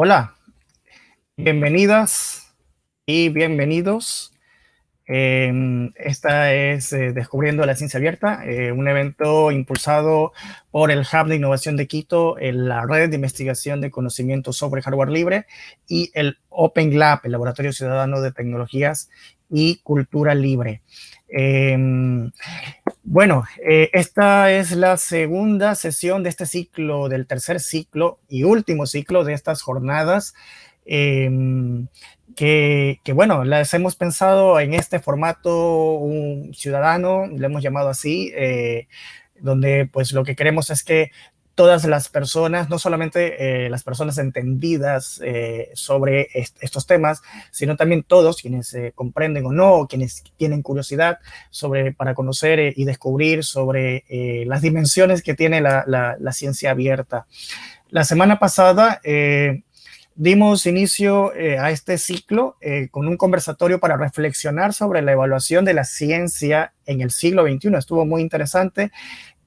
Hola, bienvenidas y bienvenidos. Eh, esta es eh, Descubriendo la Ciencia Abierta, eh, un evento impulsado por el Hub de Innovación de Quito, la Red de Investigación de Conocimiento sobre Hardware Libre y el Open Lab, el Laboratorio Ciudadano de Tecnologías y Cultura Libre. Em, bueno, eh, esta es la segunda sesión de este ciclo, del tercer ciclo y último ciclo de estas jornadas, em, que, bueno, las hemos pensado en este formato un ciudadano, le hemos llamado así, eh, donde pues lo que queremos es que todas las personas, no solamente eh, las personas entendidas eh, sobre estos temas, sino también todos quienes eh, comprenden o no, quienes tienen curiosidad sobre, para conocer y descubrir sobre las dimensiones que tiene la, la, ciencia abierta. La semana pasada dimos inicio a este ciclo con un conversatorio para reflexionar sobre la evaluación de la ciencia en el siglo XXI. Estuvo muy interesante.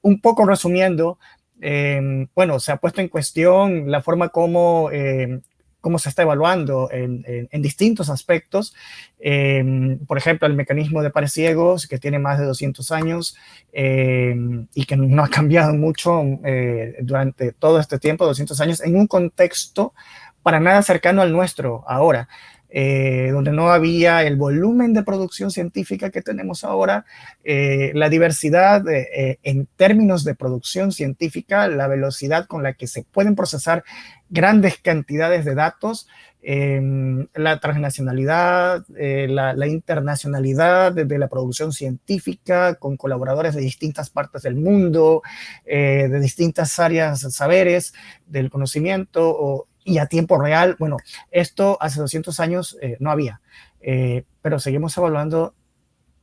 Un poco resumiendo, Em, bueno, se ha puesto en cuestión la forma como, em, cómo se está evaluando en, distintos aspectos. Em, por ejemplo, el mecanismo de pares ciegos, que tiene más de 200 años y que no ha cambiado mucho eh, durante todo este tiempo, 200 años, en un contexto para nada cercano al nuestro ahora. Eh, donde no había el volumen de producción científica que tenemos ahora, eh, la diversidad eh, en términos de producción científica, la velocidad con la que se pueden procesar grandes cantidades de datos, em, la transnacionalidad, la, internacionalidad de, la producción científica con colaboradores de distintas partes del mundo, de distintas áreas, saberes del conocimiento, o, y a tiempo real. Bueno, esto hace 200 años eh, no había, eh, pero seguimos evaluando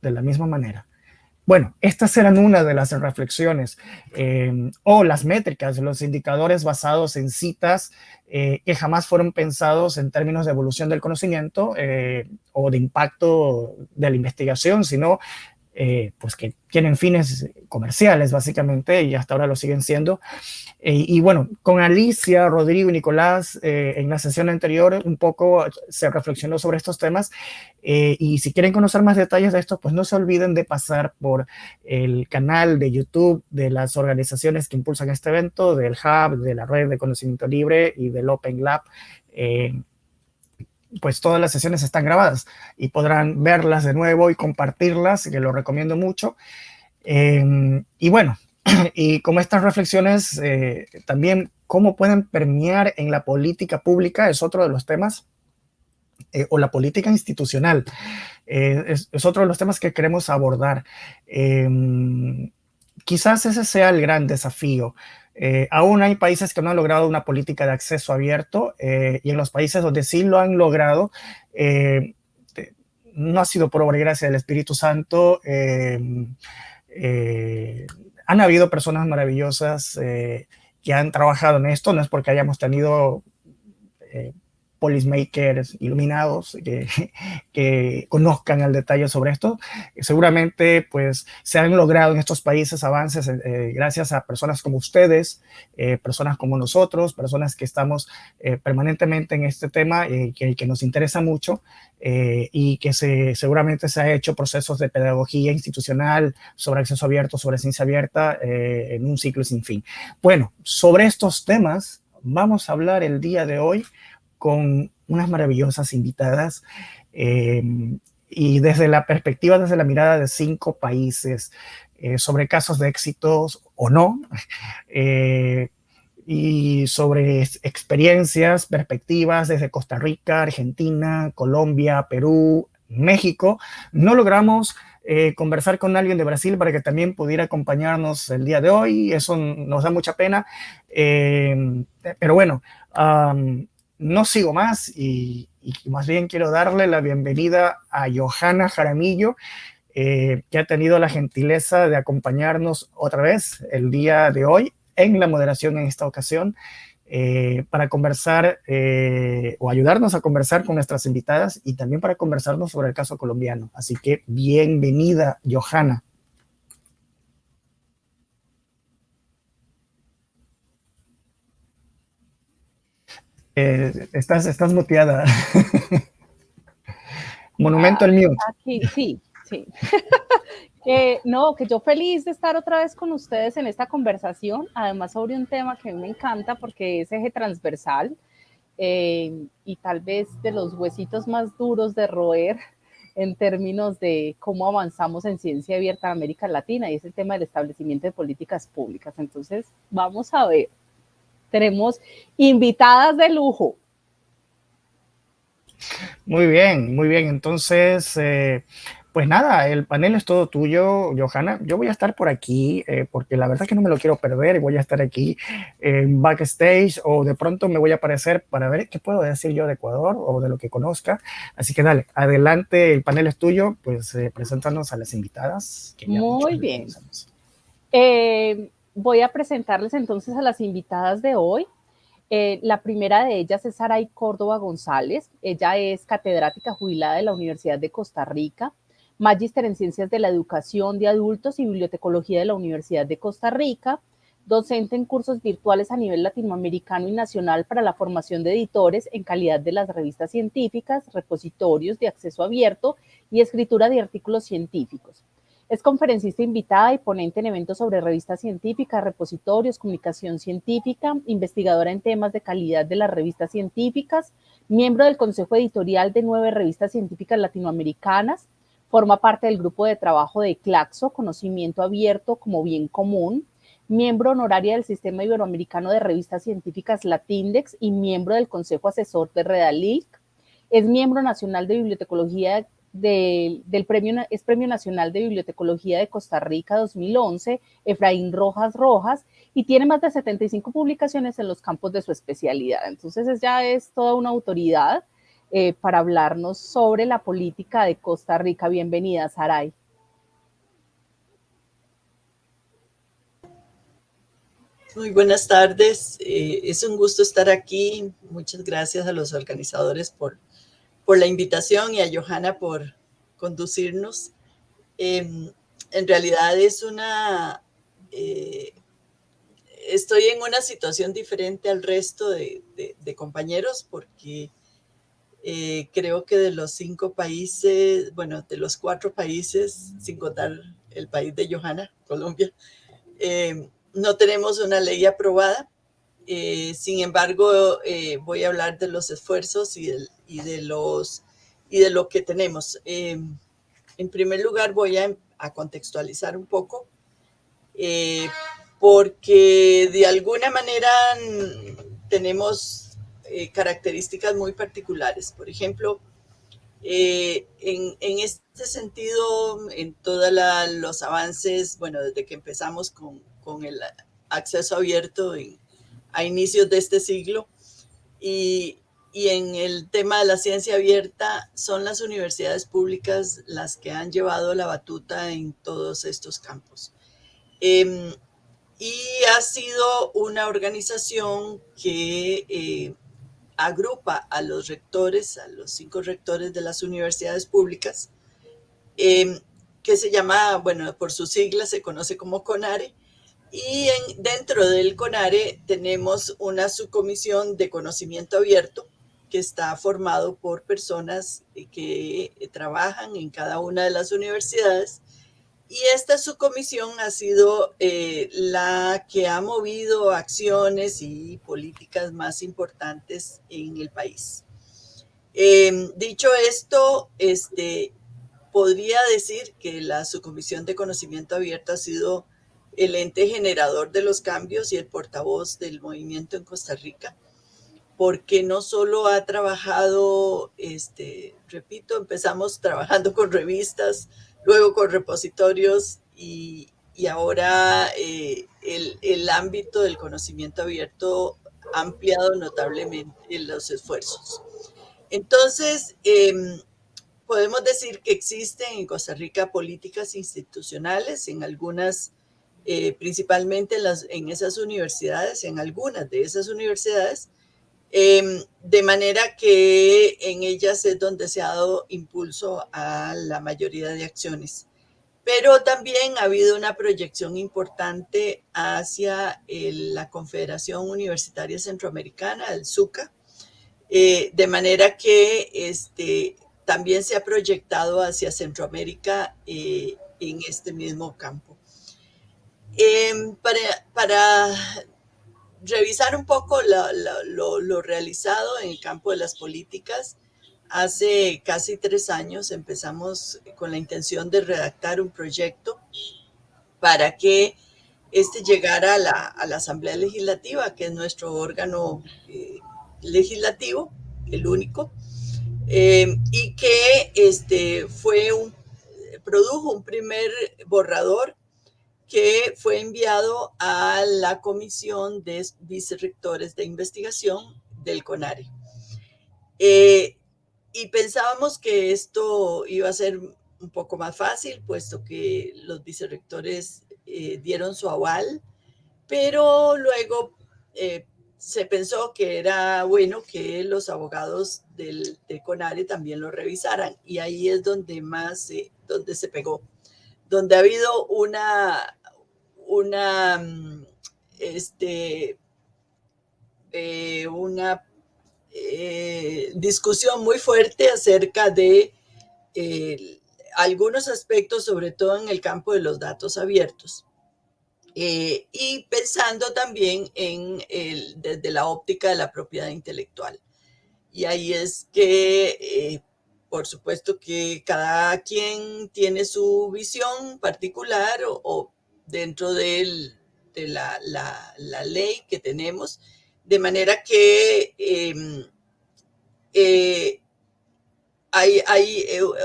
de la misma manera. Bueno, estas eran una de las reflexiones eh, o las métricas, los indicadores basados en citas que jamás fueron pensados en términos de evolución del conocimiento o de impacto de la investigación, sino eh, pues que tienen fines comerciales básicamente y hasta ahora lo siguen siendo. Eh, y bueno, con Alicia, Rodrigo y Nicolás eh, en la sesión anterior un poco se reflexionó sobre estos temas y si quieren conocer más detalles de esto, pues no se olviden de pasar por el canal de YouTube de las organizaciones que impulsan este evento, del Hub, de la Red de Conocimiento Libre y del Open Lab pues todas las sesiones están grabadas y podrán verlas de nuevo y compartirlas, que lo recomiendo mucho. Em, y bueno, y como estas reflexiones eh, también cómo pueden permear en la política pública es otro de los temas, eh, o la política institucional, eh, es, otro de los temas que queremos abordar. Em, quizás ese sea el gran desafío, eh, aún hay países que no han logrado una política de acceso abierto eh, y en los países donde sí lo han logrado, eh, no ha sido por obra y gracia del Espíritu Santo. han habido personas maravillosas que han trabajado en esto, no es porque hayamos tenido policymakers iluminados que, que, conozcan al detalle sobre esto. Seguramente pues se han logrado en estos países avances eh, eh, gracias a personas como ustedes, eh, personas como nosotros, personas que estamos permanentemente en este tema que, que, nos interesa mucho y que se, seguramente se ha hecho procesos de pedagogía institucional sobre acceso abierto, sobre ciencia abierta en un ciclo sin fin. Bueno, sobre estos temas vamos a hablar el día de hoy con unas maravillosas invitadas eh, y desde la perspectiva, desde la mirada de cinco países eh, sobre casos de éxitos o no, eh, y sobre experiencias, perspectivas desde Costa Rica, Argentina, Colombia, Perú, México. No logramos conversar con alguien de Brasil para que también pudiera acompañarnos el día de hoy. Eso nos da mucha pena. pero bueno, no sigo más y, más bien quiero darle la bienvenida a Johanna Jaramillo, eh, que ha tenido la gentileza de acompañarnos otra vez el día de hoy en la moderación en esta ocasión eh, para conversar eh, o ayudarnos a conversar con nuestras invitadas y también para conversarnos sobre el caso colombiano. Así que bienvenida, Johanna. Estás, estás muteada. Monumento al mío. Aquí, sí, sí. no, que yo feliz de estar otra vez con ustedes en esta conversación, además sobre un tema que a mí me encanta porque es eje transversal eh, y tal vez de los huesitos más duros de roer en términos de cómo avanzamos en ciencia abierta en América Latina y es el tema del establecimiento de políticas públicas. Entonces, vamos a ver. Tenemos invitadas de lujo. Muy bien, muy bien. Entonces, eh, pues nada, el panel es todo tuyo, Johanna. Yo voy a estar por aquí eh, porque la verdad es que no me lo quiero perder y voy a estar aquí en backstage o de pronto me voy a aparecer para ver qué puedo decir yo de Ecuador o de lo que conozca. Así que dale, adelante, el panel es tuyo, pues eh, preséntanos a las invitadas. Muy bien. Voy a presentarles entonces a las invitadas de hoy. Eh, la primera de ellas es Saray Córdoba González. Ella es catedrática jubilada de la Universidad de Costa Rica magíster en Ciencias de la Educación de Adultos y Bibliotecología de la Universidad de Costa Rica, docente en cursos virtuales a nivel latinoamericano y nacional para la formación de editores en calidad de las revistas científicas, repositorios de acceso abierto y escritura de artículos científicos. Es conferencista invitada y ponente en eventos sobre revistas científicas, repositorios, comunicación científica, investigadora en temas de calidad de las revistas científicas, miembro del Consejo Editorial de nueve revistas científicas latinoamericanas, Forma parte del grupo de trabajo de CLACSO, Conocimiento Abierto como Bien Común, miembro honoraria del Sistema Iberoamericano de Revistas Científicas Latindex y miembro del Consejo Asesor de Redalic. Es miembro nacional de bibliotecología del premio, es Premio Nacional de Bibliotecología de Costa Rica 2011, Efraín Rojas Rojas, y tiene más de 75 publicaciones en los campos de su especialidad. Entonces ya es toda una autoridad eh, para hablarnos sobre la política de Costa Rica. Bienvenida, Saray. Muy buenas tardes, eh, es un gusto estar aquí. Muchas gracias a los organizadores por, por la invitación y a Johanna por conducirnos. Em, en realidad es una... Eh, estoy en una situación diferente al resto de compañeros porque eh, creo que de los cinco países, bueno, de los cuatro países, sin contar el país de Johanna, Colombia, eh, no tenemos una ley aprobada. Eh, sin embargo, voy a hablar de los esfuerzos y, de, los, y de lo que tenemos. en primer lugar, voy a, a contextualizar un poco, porque de alguna manera tenemos eh, características muy particulares. Por ejemplo, eh, en, este sentido, en todos los avances, bueno, desde que empezamos con, el acceso abierto a inicios de este siglo, y, en el tema de la ciencia abierta, son las universidades públicas las que han llevado la batuta en todos estos campos. Em, y ha sido una organización que eh, agrupa a los rectores, a los cinco rectores de las universidades públicas, em, que se llama, bueno, por sus siglas se conoce como CONARE, y dentro del CONARE tenemos una subcomisión de conocimiento abierto que está formado por personas que trabajan en cada una de las universidades y esta subcomisión ha sido eh, la que ha movido acciones y políticas más importantes en el país. Em, dicho esto, este, podría decir que la subcomisión de conocimiento abierto ha sido el ente generador de los cambios y el portavoz del movimiento en Costa Rica, porque no solo ha trabajado, este, repito, empezamos trabajando con revistas, luego con repositorios y, ahora eh, el, ámbito del conocimiento abierto ha ampliado notablemente los esfuerzos. Entonces, em, podemos decir que existen en Costa Rica políticas institucionales, en algunas, eh, principalmente en, las, en esas universidades, en algunas de esas universidades, Em, de manera que en ellas es donde se ha dado impulso a la mayoría de acciones. Pero también ha habido una proyección importante hacia la Confederación Universitaria Centroamericana, el SUCA, Eh, de manera que este, también se ha proyectado hacia Centroamérica eh, en este mismo campo. Em, para, revisar un poco lo, realizado en el campo de las políticas, hace casi tres años empezamos con la intención de redactar un proyecto para que este llegara a la, Asamblea Legislativa, que es nuestro órgano eh, legislativo, el único, eh, y que este, fue un, produjo un primer borrador que fue enviado a la Comisión de Vicerrectores de Investigación del CONARE. Eh, y pensábamos que esto iba a ser un poco más fácil, puesto que los vicerrectores eh, dieron su aval, pero luego eh, se pensó que era bueno que los abogados del, CONARE también lo revisaran y ahí es donde más, donde se pegó, donde ha habido una, una, mm, este, eh, una eh, discusión muy fuerte acerca de algunos aspectos, sobre todo en el campo de los datos abiertos. Eh, y pensando también en desde la óptica de la propiedad intelectual. Y ahí es que, eh, por supuesto que cada quien tiene su visión particular o, dentro de la, ley que tenemos, de manera que em, eh, hay, hay,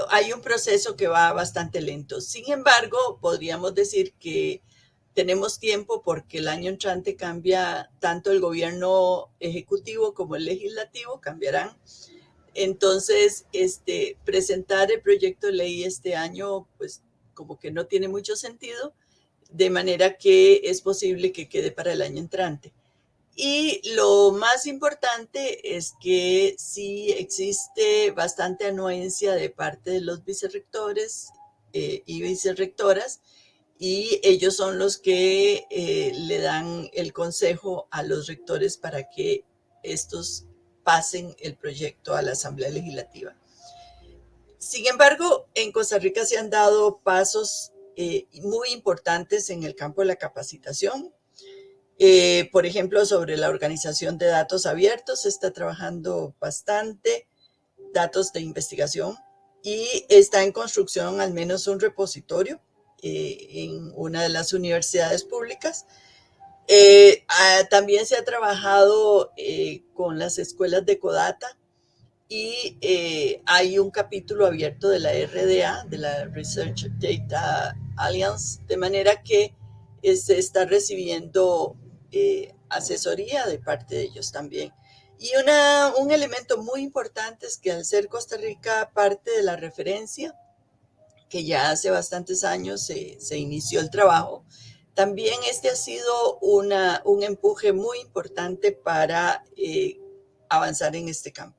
hay un proceso que va bastante lento. Sin embargo, podríamos decir que tenemos tiempo porque el año entrante cambia tanto el gobierno ejecutivo como el legislativo, cambiarán. Entonces, este, presentar el proyecto de ley este año, pues como que no tiene mucho sentido, de manera que es posible que quede para el año entrante. Y lo más importante es que sí existe bastante anuencia de parte de los vicerrectores eh, y vicerrectoras, y ellos son los que eh, le dan el consejo a los rectores para que estos pasen el proyecto a la Asamblea Legislativa. Sin embargo, en Costa Rica se han dado pasos eh, muy importantes en el campo de la capacitación. Eh, por ejemplo, sobre la organización de datos abiertos, se está trabajando bastante, datos de investigación, y está en construcción al menos un repositorio eh, en una de las universidades públicas. Eh, ah, también se ha trabajado eh, con las escuelas de Codata y hay un capítulo abierto de la RDA, de la Research Data Alliance, de manera que se está recibiendo asesoría de parte de ellos también. Y una, un elemento muy importante es que al ser Costa Rica parte de la referencia, que ya hace bastantes años se, se inició el trabajo, también este ha sido una, un empuje muy importante para eh, avanzar en este campo.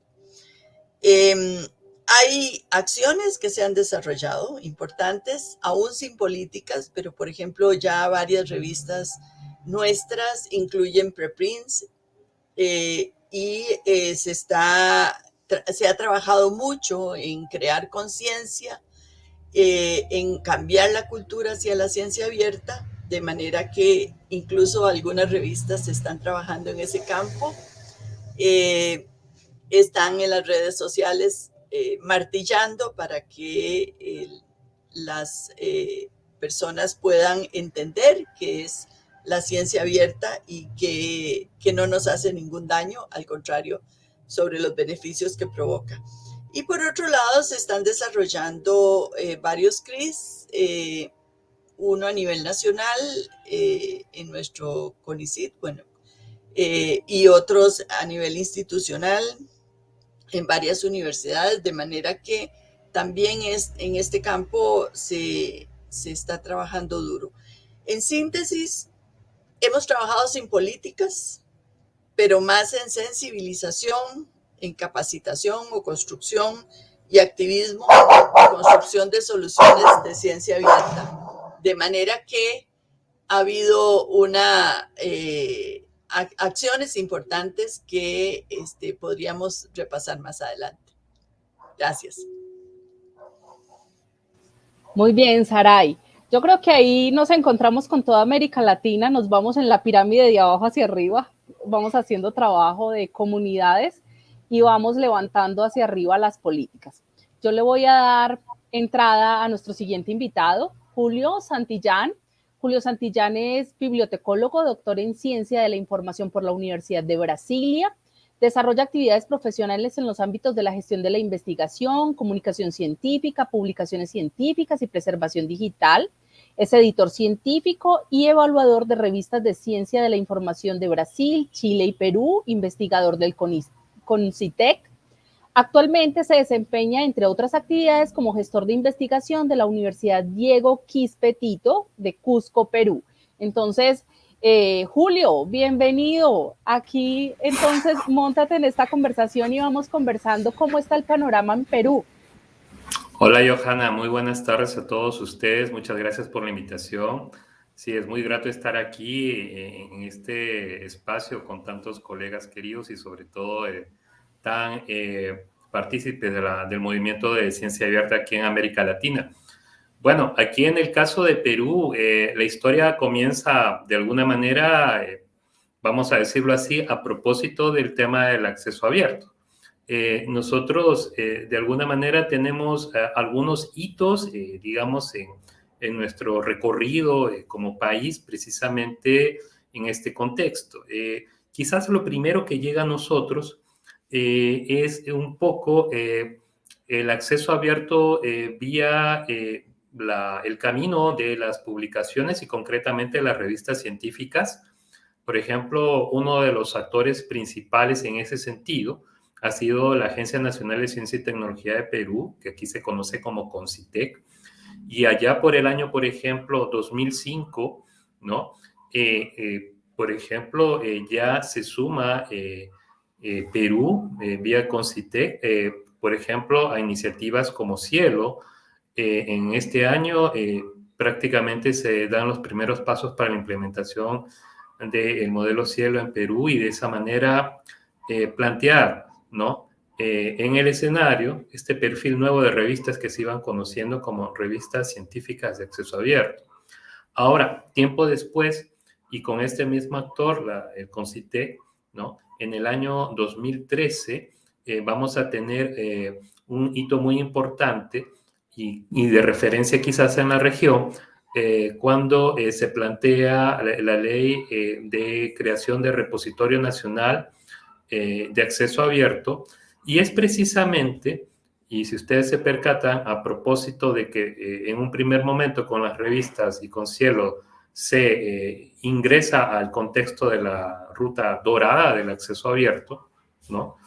Em, hay acciones que se han desarrollado importantes, aún sin políticas, pero por ejemplo ya varias revistas nuestras incluyen preprints eh, y eh, se, está, se ha trabajado mucho en crear conciencia eh, en cambiar la cultura hacia la ciencia abierta, de manera que incluso algunas revistas están trabajando en ese campo. Eh, están en las redes sociales eh, martillando para que las personas puedan entender que es la ciencia abierta y que, que no nos hace ningún daño, al contrario, sobre los beneficios que provoca. Y por otro lado, se están desarrollando eh, varios CRIS, eh, uno a nivel nacional eh, en nuestro CONICIT, bueno, y otros a nivel institucional en varias universidades, de manera que también es, en este campo se, se está trabajando duro. En síntesis, hemos trabajado sin políticas, pero más en sensibilización, en capacitación o construcción y activismo construcción de soluciones de ciencia abierta. De manera que ha habido una, eh, acciones importantes que este, podríamos repasar más adelante. Gracias. Muy bien, Saray. Yo creo que ahí nos encontramos con toda América Latina, nos vamos en la pirámide de abajo hacia arriba, vamos haciendo trabajo de comunidades y vamos levantando hacia arriba las políticas. Yo le voy a dar entrada a nuestro siguiente invitado, Julio Santillán. Julio Santillán es bibliotecólogo, doctor en ciencia de la información por la Universidad de Brasilia. Desarrolla actividades profesionales en los ámbitos de la gestión de la investigación, comunicación científica, publicaciones científicas y preservación digital. Es editor científico y evaluador de revistas de ciencia de la información de Brasil, Chile y Perú, investigador del CONCITEC. Actualmente se desempeña, entre otras actividades, como gestor de investigación de la Universidad Diego Quispetito de Cusco, Perú. Entonces, eh, Julio, bienvenido. Aquí entonces, montate en esta conversación y vamos conversando cómo está el panorama en Perú. Hola, Johanna. Muy buenas tardes a todos ustedes. Muchas gracias por la invitación. Sí, es muy grato estar aquí eh, en este espacio con tantos colegas queridos y sobre todo eh, tan partícipes del movimiento de ciencia abierta aquí en América Latina. Bueno, aquí en el caso de Perú, eh, la historia comienza de alguna manera, eh, vamos a decirlo así, a propósito del tema del acceso abierto. Eh, nosotros, de alguna manera, tenemos algunos hitos, digamos, en, en, nuestro recorrido como país, precisamente en este contexto. quizás lo primero que llega a nosotros es un poco el acceso abierto vía el camino de las publicaciones y concretamente las revistas científicas. Por ejemplo, uno de los actores principales en ese sentido ha sido la Agencia Nacional de Ciencia y Tecnología de Perú, que aquí se conoce como CONCITEC. Y allá por el año, por ejemplo, 2005, ¿no? Eh, eh, por ejemplo, eh, ya se suma Perú vía CONCITEC, por ejemplo, a iniciativas como Cielo, eh, en este año eh, prácticamente se dan los primeros pasos para la implementación del modelo cielo en Perú y de esa manera eh, plantear, ¿no? en el escenario este perfil nuevo de revistas que se iban conociendo como revistas científicas de acceso abierto. Ahora, tiempo después, y con este mismo actor, la, el ¿no? En el año 2013 vamos a tener un hito muy importante y, de referencia quizás en la región, eh, cuando eh, se plantea la, ley eh, de creación de repositorio nacional de acceso abierto, y es precisamente, y si ustedes se percatan, a propósito de que en un primer momento con las revistas y con Cielo se ingresa al contexto de la ruta dorada del acceso abierto, ¿no?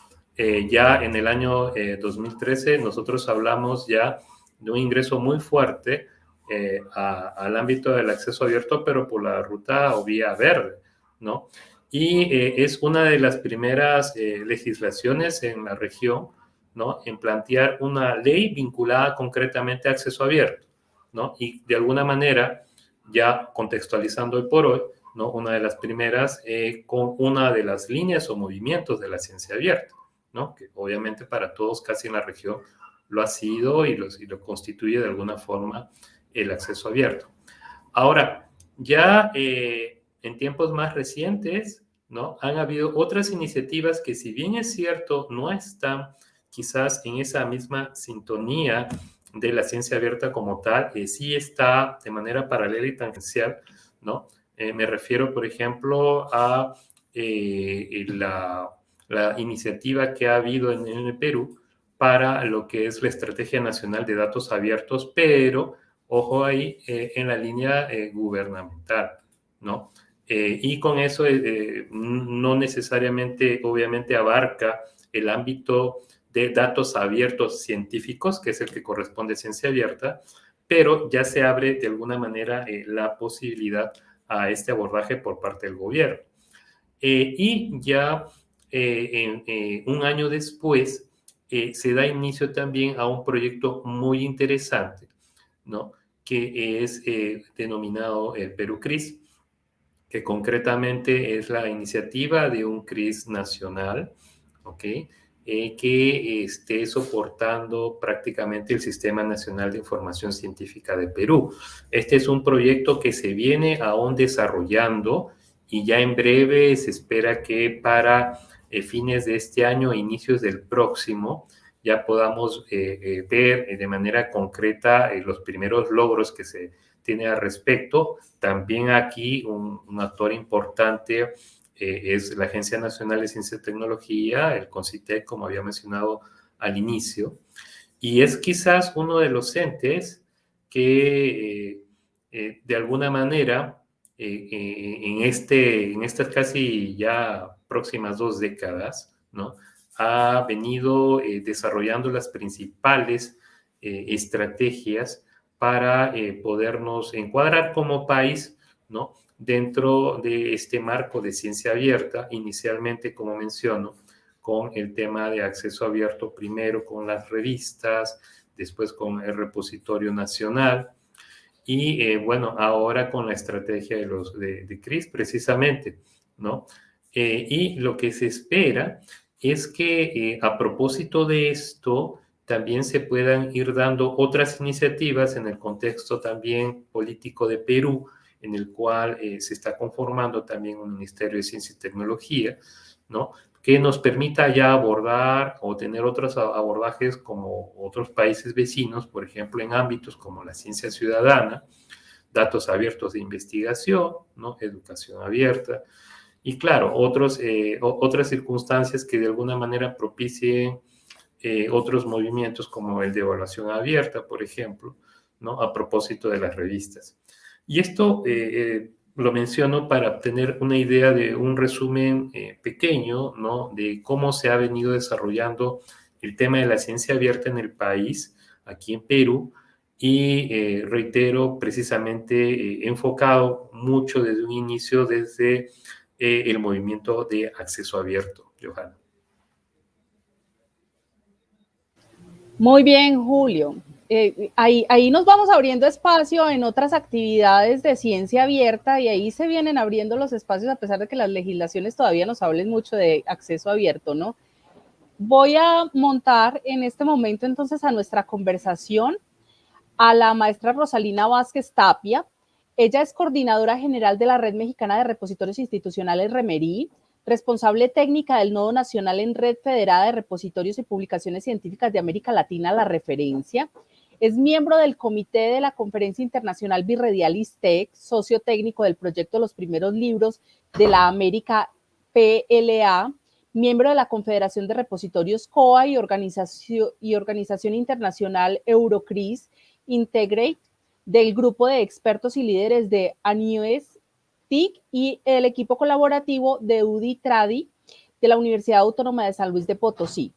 ya en el año 2013 nosotros hablamos ya de un ingreso muy fuerte eh, al ámbito del acceso abierto, pero por la ruta o vía verde, ¿no? Y eh, es una de las primeras eh, legislaciones en la región, ¿no? En plantear una ley vinculada concretamente a acceso abierto, ¿no? Y de alguna manera, ya contextualizando hoy por hoy, ¿no? Una de las primeras con una de las líneas o movimientos de la ciencia abierta, ¿no? Que obviamente para todos casi en la región lo ha sido y lo, lo constituye de alguna forma el acceso abierto. Ahora, ya eh, en tiempos más recientes, ¿no? Han habido otras iniciativas que si bien es cierto, no están quizás en esa misma sintonía de la ciencia abierta como tal, eh, sí está de manera paralela y tangencial, ¿no? Eh, me refiero, por ejemplo, a la, la, iniciativa que ha habido en el Perú para lo que es la Estrategia Nacional de Datos Abiertos, pero ojo ahí eh, en la línea eh, gubernamental, ¿no? Eh, y con eso no necesariamente, obviamente, abarca el ámbito de datos abiertos científicos, que es el que corresponde a ciencia abierta, pero ya se abre de alguna manera la posibilidad a este abordaje por parte del gobierno. y ya un año después, eh, se da inicio también a un proyecto muy interesante, ¿no? Que es eh, denominado el Perú CRIS. que concretamente es la iniciativa de un CRIS nacional, ¿ok? Eh, que esté soportando prácticamente el Sistema Nacional de Información Científica de Perú. Este es un proyecto que se viene aún desarrollando y ya en breve se espera que para eh, fines de este año, inicios del próximo, ya podamos eh, ver de manera concreta los primeros logros que se tiene al respecto. También aquí un, un actor importante eh, es la Agencia Nacional de Ciencia y Tecnología, el CONCITEC, como había mencionado al inicio, y es quizás uno de los entes que eh, eh, de alguna manera en, este, en estas casi ya próximas dos décadas, ¿no? ha venido desarrollando las principales estrategias para podernos encuadrar como país, ¿no? Dentro de este marco de ciencia abierta, inicialmente, como menciono, con el tema de acceso abierto, primero con las revistas, después con el repositorio nacional y, eh, bueno, ahora con la estrategia de, los, de, CRIS, precisamente, ¿no? Eh, y lo que se espera es que eh, a propósito de esto, también se puedan ir dando otras iniciativas en el contexto también político de Perú, en el cual eh, se está conformando también un Ministerio de Ciencia y Tecnología, ¿no? que nos permita ya abordar o tener otros abordajes como otros países vecinos, por ejemplo, en ámbitos como la ciencia ciudadana, datos abiertos de investigación, ¿no? educación abierta, y claro, otros, eh, otras circunstancias que de alguna manera propicien eh, otros movimientos como el de evaluación abierta, por ejemplo, ¿no? a propósito de las revistas. Y esto eh, eh, lo menciono para tener una idea de un resumen eh, pequeño, ¿no? De cómo se ha venido desarrollando el tema de la ciencia abierta en el país, aquí en Perú, y reitero, precisamente enfocado mucho desde un inicio, desde el movimiento de acceso abierto, Johanna. Muy bien, Julio. Eh, ahí, ahí nos vamos abriendo espacio en otras actividades de ciencia abierta y ahí se vienen abriendo los espacios a pesar de que las legislaciones todavía nos hablen mucho de acceso abierto, ¿no? Voy a montar en este momento entonces a nuestra conversación a la maestra Rosalina Vázquez Tapia. Ella es coordinadora general de la Red Mexicana de Repositorios Institucionales Remerí, responsable técnica del Nodo Nacional en Red Federada de Repositorios y Publicaciones Científicas de América Latina, La Referencia, es miembro del comité de la Conferencia Internacional Birredial ISTEC, socio técnico del proyecto Los Primeros Libros de la América PLA, miembro de la Confederación de Repositorios COA y Organización, Internacional Eurocris Integrate, del grupo de expertos y líderes de ANIOS TIC y el equipo colaborativo de UDI Tradi de la Universidad Autónoma de San Luis de Potosí.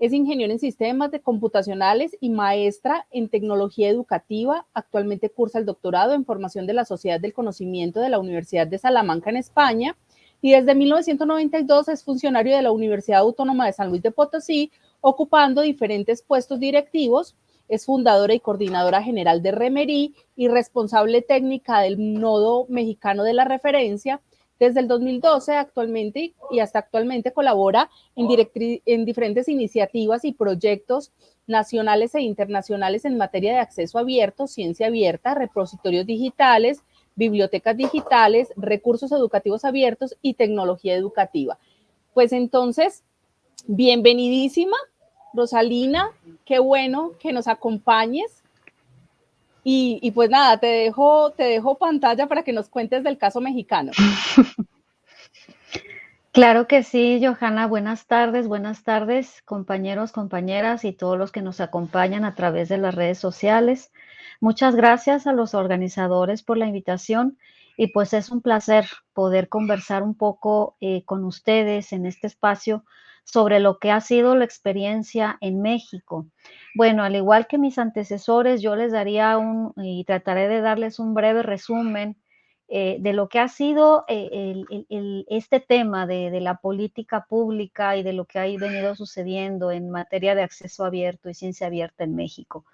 Es ingeniero en sistemas de computacionales y maestra en tecnología educativa. Actualmente cursa el doctorado en formación de la Sociedad del Conocimiento de la Universidad de Salamanca en España y desde 1992 es funcionario de la Universidad Autónoma de San Luis de Potosí, ocupando diferentes puestos directivos. Es fundadora y coordinadora general de Remerí y responsable técnica del Nodo Mexicano de la Referencia desde el 2012 actualmente y hasta actualmente colabora en, en diferentes iniciativas y proyectos nacionales e internacionales en materia de acceso abierto, ciencia abierta, repositorios digitales, bibliotecas digitales, recursos educativos abiertos y tecnología educativa. Pues entonces, bienvenidísima, Rosalina, qué bueno que nos acompañes. Y, pues nada, te dejo, te dejo pantalla para que nos cuentes del caso mexicano. Claro que sí, Johanna. Buenas tardes, buenas tardes, compañeros, compañeras y todos los que nos acompañan a través de las redes sociales. Muchas gracias a los organizadores por la invitación y pues es un placer poder conversar un poco eh, con ustedes en este espacio sobre lo que ha sido la experiencia en México. Bueno, al igual que mis antecesores, yo les daría un, y trataré de darles un breve resumen eh, de lo que ha sido eh, este tema de, la política pública y de lo que ha venido sucediendo en materia de acceso abierto y ciencia abierta en México.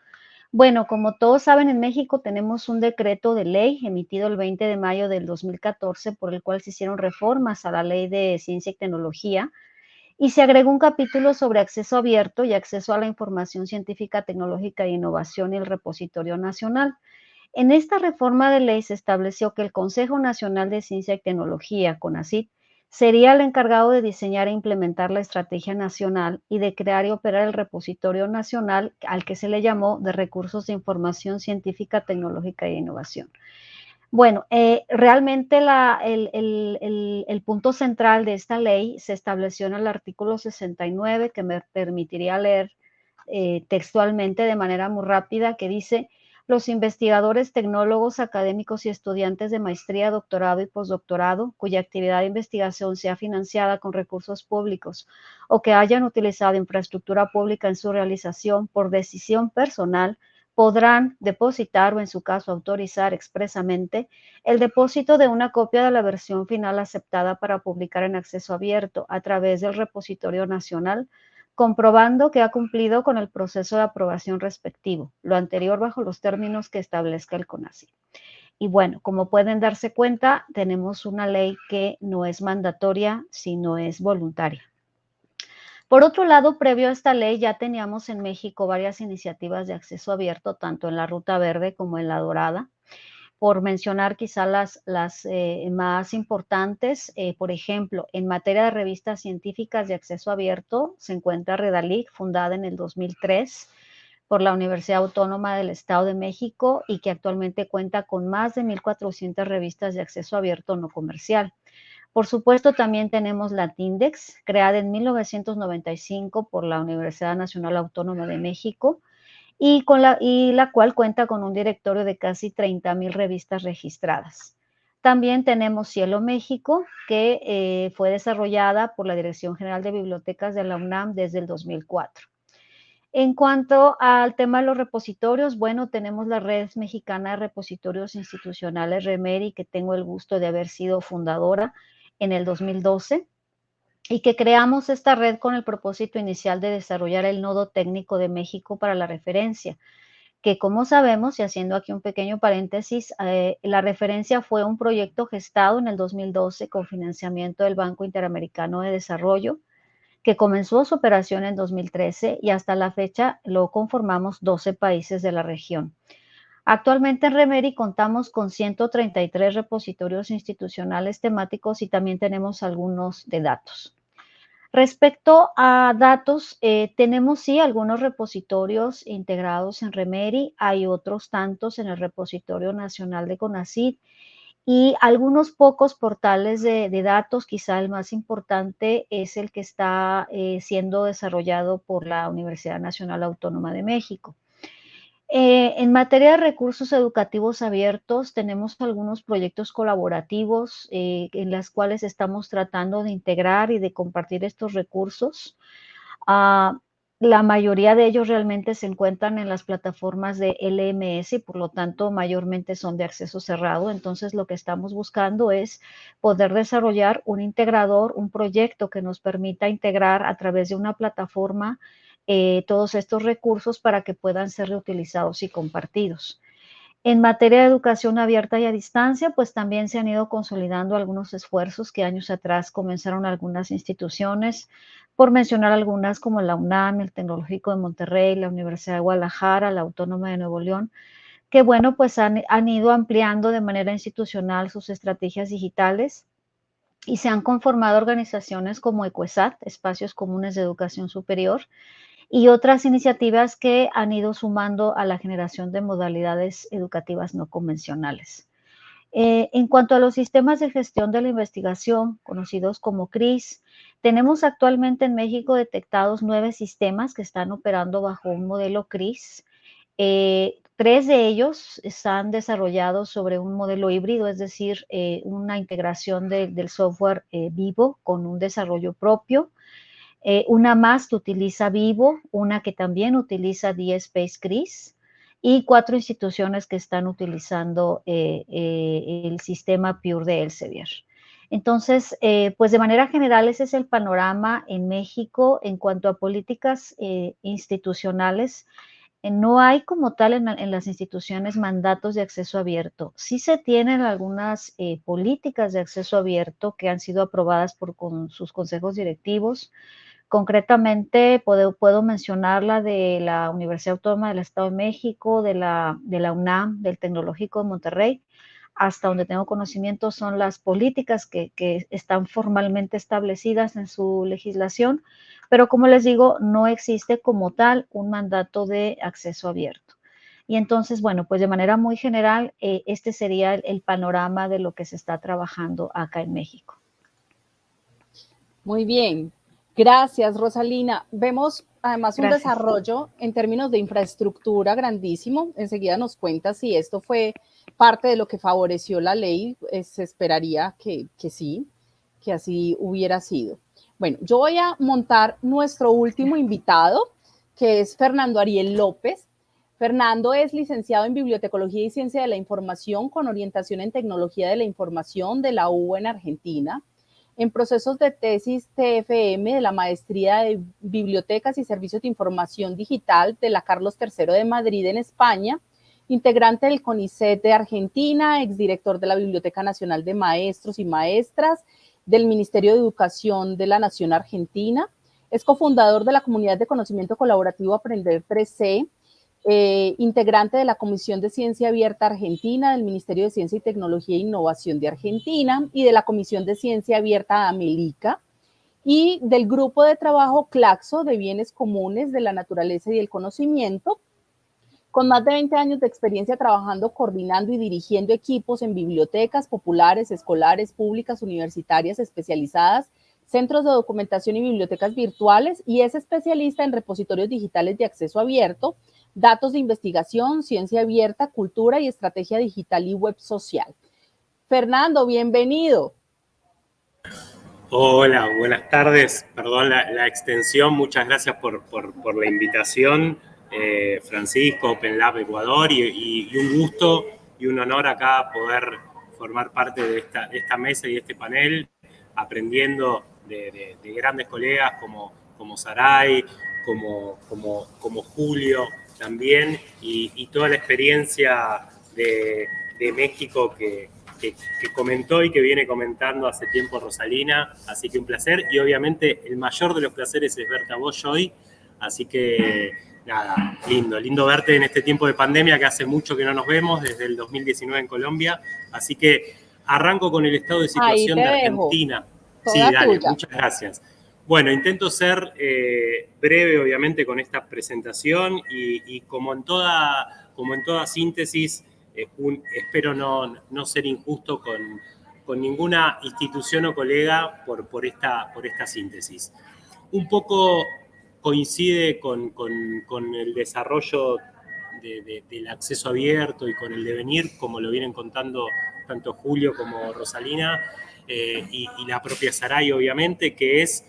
Bueno, como todos saben, en México tenemos un decreto de ley emitido el 20 de mayo del 2014 por el cual se hicieron reformas a la ley de ciencia y tecnología y se agregó un capítulo sobre acceso abierto y acceso a la información científica, tecnológica e innovación y el repositorio nacional. En esta reforma de ley se estableció que el Consejo Nacional de Ciencia y Tecnología, CONACYT, sería el encargado de diseñar e implementar la estrategia nacional y de crear y operar el repositorio nacional al que se le llamó de recursos de información científica, tecnológica e innovación. Bueno, eh, realmente el, punto central de esta ley se estableció en el artículo 69, que me permitiría leer eh, textualmente de manera muy rápida, que dice, los investigadores, tecnólogos, académicos y estudiantes de maestría, doctorado y postdoctorado, cuya actividad de investigación sea financiada con recursos públicos o que hayan utilizado infraestructura pública en su realización por decisión personal, podrán depositar o en su caso autorizar expresamente el depósito de una copia de la versión final aceptada para publicar en acceso abierto a través del repositorio nacional comprobando que ha cumplido con el proceso de aprobación respectivo, lo anterior bajo los términos que establezca el CONACYT. Y bueno, como pueden darse cuenta, tenemos una ley que no es mandatoria, sino es voluntaria. Por otro lado, previo a esta ley ya teníamos en México varias iniciativas de acceso abierto, tanto en la Ruta Verde como en la Dorada por mencionar quizá las, eh, más importantes. Eh, por ejemplo, en materia de revistas científicas de acceso abierto, se encuentra Redalic, fundada en el 2003 por la Universidad Autónoma del Estado de México y que actualmente cuenta con más de 1.400 revistas de acceso abierto no comercial. Por supuesto, también tenemos la TINDEX, creada en 1995 por la Universidad Nacional Autónoma de México, y, con la, y la cual cuenta con un directorio de casi 30 mil revistas registradas. También tenemos Cielo México, que eh, fue desarrollada por la Dirección General de Bibliotecas de la UNAM desde el 2004. En cuanto al tema de los repositorios, bueno, tenemos la Red Mexicana de Repositorios Institucionales, REMERI, que tengo el gusto de haber sido fundadora en el 2012 y que creamos esta red con el propósito inicial de desarrollar el nodo técnico de México para la referencia, que como sabemos, y haciendo aquí un pequeño paréntesis, eh, la referencia fue un proyecto gestado en el 2012 con financiamiento del Banco Interamericano de Desarrollo, que comenzó su operación en 2013 y hasta la fecha lo conformamos 12 países de la región. Actualmente en Remeri contamos con 133 repositorios institucionales temáticos y también tenemos algunos de datos. Respecto a datos, eh, tenemos sí algunos repositorios integrados en Remeri, hay otros tantos en el repositorio nacional de CONACYT y algunos pocos portales de, datos, quizá el más importante es el que está eh, siendo desarrollado por la Universidad Nacional Autónoma de México. Eh, en materia de recursos educativos abiertos, tenemos algunos proyectos colaborativos eh, en los cuales estamos tratando de integrar y de compartir estos recursos. Ah, la mayoría de ellos realmente se encuentran en las plataformas de LMS y por lo tanto mayormente son de acceso cerrado. Entonces lo que estamos buscando es poder desarrollar un integrador, un proyecto que nos permita integrar a través de una plataforma eh, todos estos recursos para que puedan ser reutilizados y compartidos. En materia de educación abierta y a distancia, pues también se han ido consolidando algunos esfuerzos que años atrás comenzaron algunas instituciones, por mencionar algunas como la UNAM, el Tecnológico de Monterrey, la Universidad de Guadalajara, la Autónoma de Nuevo León, que bueno, pues han, han ido ampliando de manera institucional sus estrategias digitales y se han conformado organizaciones como ECUESAT, Espacios Comunes de Educación Superior, y otras iniciativas que han ido sumando a la generación de modalidades educativas no convencionales. Eh, en cuanto a los sistemas de gestión de la investigación, conocidos como CRIS, tenemos actualmente en México detectados nueve sistemas que están operando bajo un modelo CRIS. Eh, tres de ellos están desarrollados sobre un modelo híbrido, es decir, eh, una integración del software vivo con un desarrollo propio. Eh, una más que utiliza Vivo, una que también utiliza DSpace CRIS y cuatro instituciones que están utilizando eh, eh, el sistema Pure de Elsevier. Entonces, pues de manera general ese es el panorama en México en cuanto a políticas institucionales no hay como tal en, las instituciones mandatos de acceso abierto. Sí se tienen algunas políticas de acceso abierto que han sido aprobadas por sus consejos directivos. Concretamente, puedo, puedo, mencionar la de la Universidad Autónoma del Estado de México, de la, UNAM, del Tecnológico de Monterrey, hasta donde tengo conocimiento son las políticas que, están formalmente establecidas en su legislación, pero como les digo, no existe como tal un mandato de acceso abierto. Y entonces, bueno, pues de manera muy general, eh, este sería el, panorama de lo que se está trabajando acá en México. Muy bien, gracias Rosalina. Vemos además un desarrollo en términos de infraestructura grandísimo. Enseguida nos cuenta si esto fue parte de lo que favoreció la ley, eh, se esperaría que, sí, que así hubiera sido. Bueno, yo voy a montar nuestro último invitado, que es Fernando Ariel López. Fernando es licenciado en Bibliotecología y Ciencia de la Información con orientación en Tecnología de la Información de la UBA en Argentina. En procesos de tesis TFM de la Maestría de Bibliotecas y Servicios de Información Digital de la Carlos III de Madrid en España integrante del CONICET de Argentina, exdirector de la Biblioteca Nacional de Maestros y Maestras, del Ministerio de Educación de la Nación Argentina. Es cofundador de la Comunidad de Conocimiento Colaborativo Aprender 3C, eh, integrante de la Comisión de Ciencia Abierta Argentina, del Ministerio de Ciencia y Tecnología e Innovación de Argentina y de la Comisión de Ciencia Abierta Amelica y del Grupo de Trabajo CLACSO de Bienes Comunes de la Naturaleza y el Conocimiento, con más de 20 años de experiencia trabajando, coordinando y dirigiendo equipos en bibliotecas populares, escolares, públicas, universitarias, especializadas, centros de documentación y bibliotecas virtuales, y es especialista en repositorios digitales de acceso abierto, datos de investigación, ciencia abierta, cultura y estrategia digital y web social. Fernando, bienvenido. Hola, buenas tardes. Perdón la, extensión. Muchas gracias por, la invitación. Eh, Francisco, Open Lab Ecuador, y, un gusto y un honor acá poder formar parte de esta, mesa y este panel, aprendiendo de, grandes colegas como, como Saray, como, como Julio también, y, toda la experiencia de, México que, que, comentó y que viene comentando hace tiempo Rosalina, así que un placer, y obviamente el mayor de los placeres es verte a vos hoy, así que nada, lindo, lindo verte en este tiempo de pandemia que hace mucho que no nos vemos, desde el 2019 en Colombia. Así que arranco con el estado de situación de Argentina. Sí, dale, muchas gracias. Bueno, intento ser eh, breve, obviamente, con esta presentación y, como, en toda, como en toda síntesis, eh, espero no, no, ser injusto con, con, ninguna institución o colega por, por, esta, por esta síntesis. Un poco coincide con, el desarrollo del acceso abierto y con el devenir, como lo vienen contando tanto Julio como Rosalina, eh, y, la propia Saray, obviamente, que es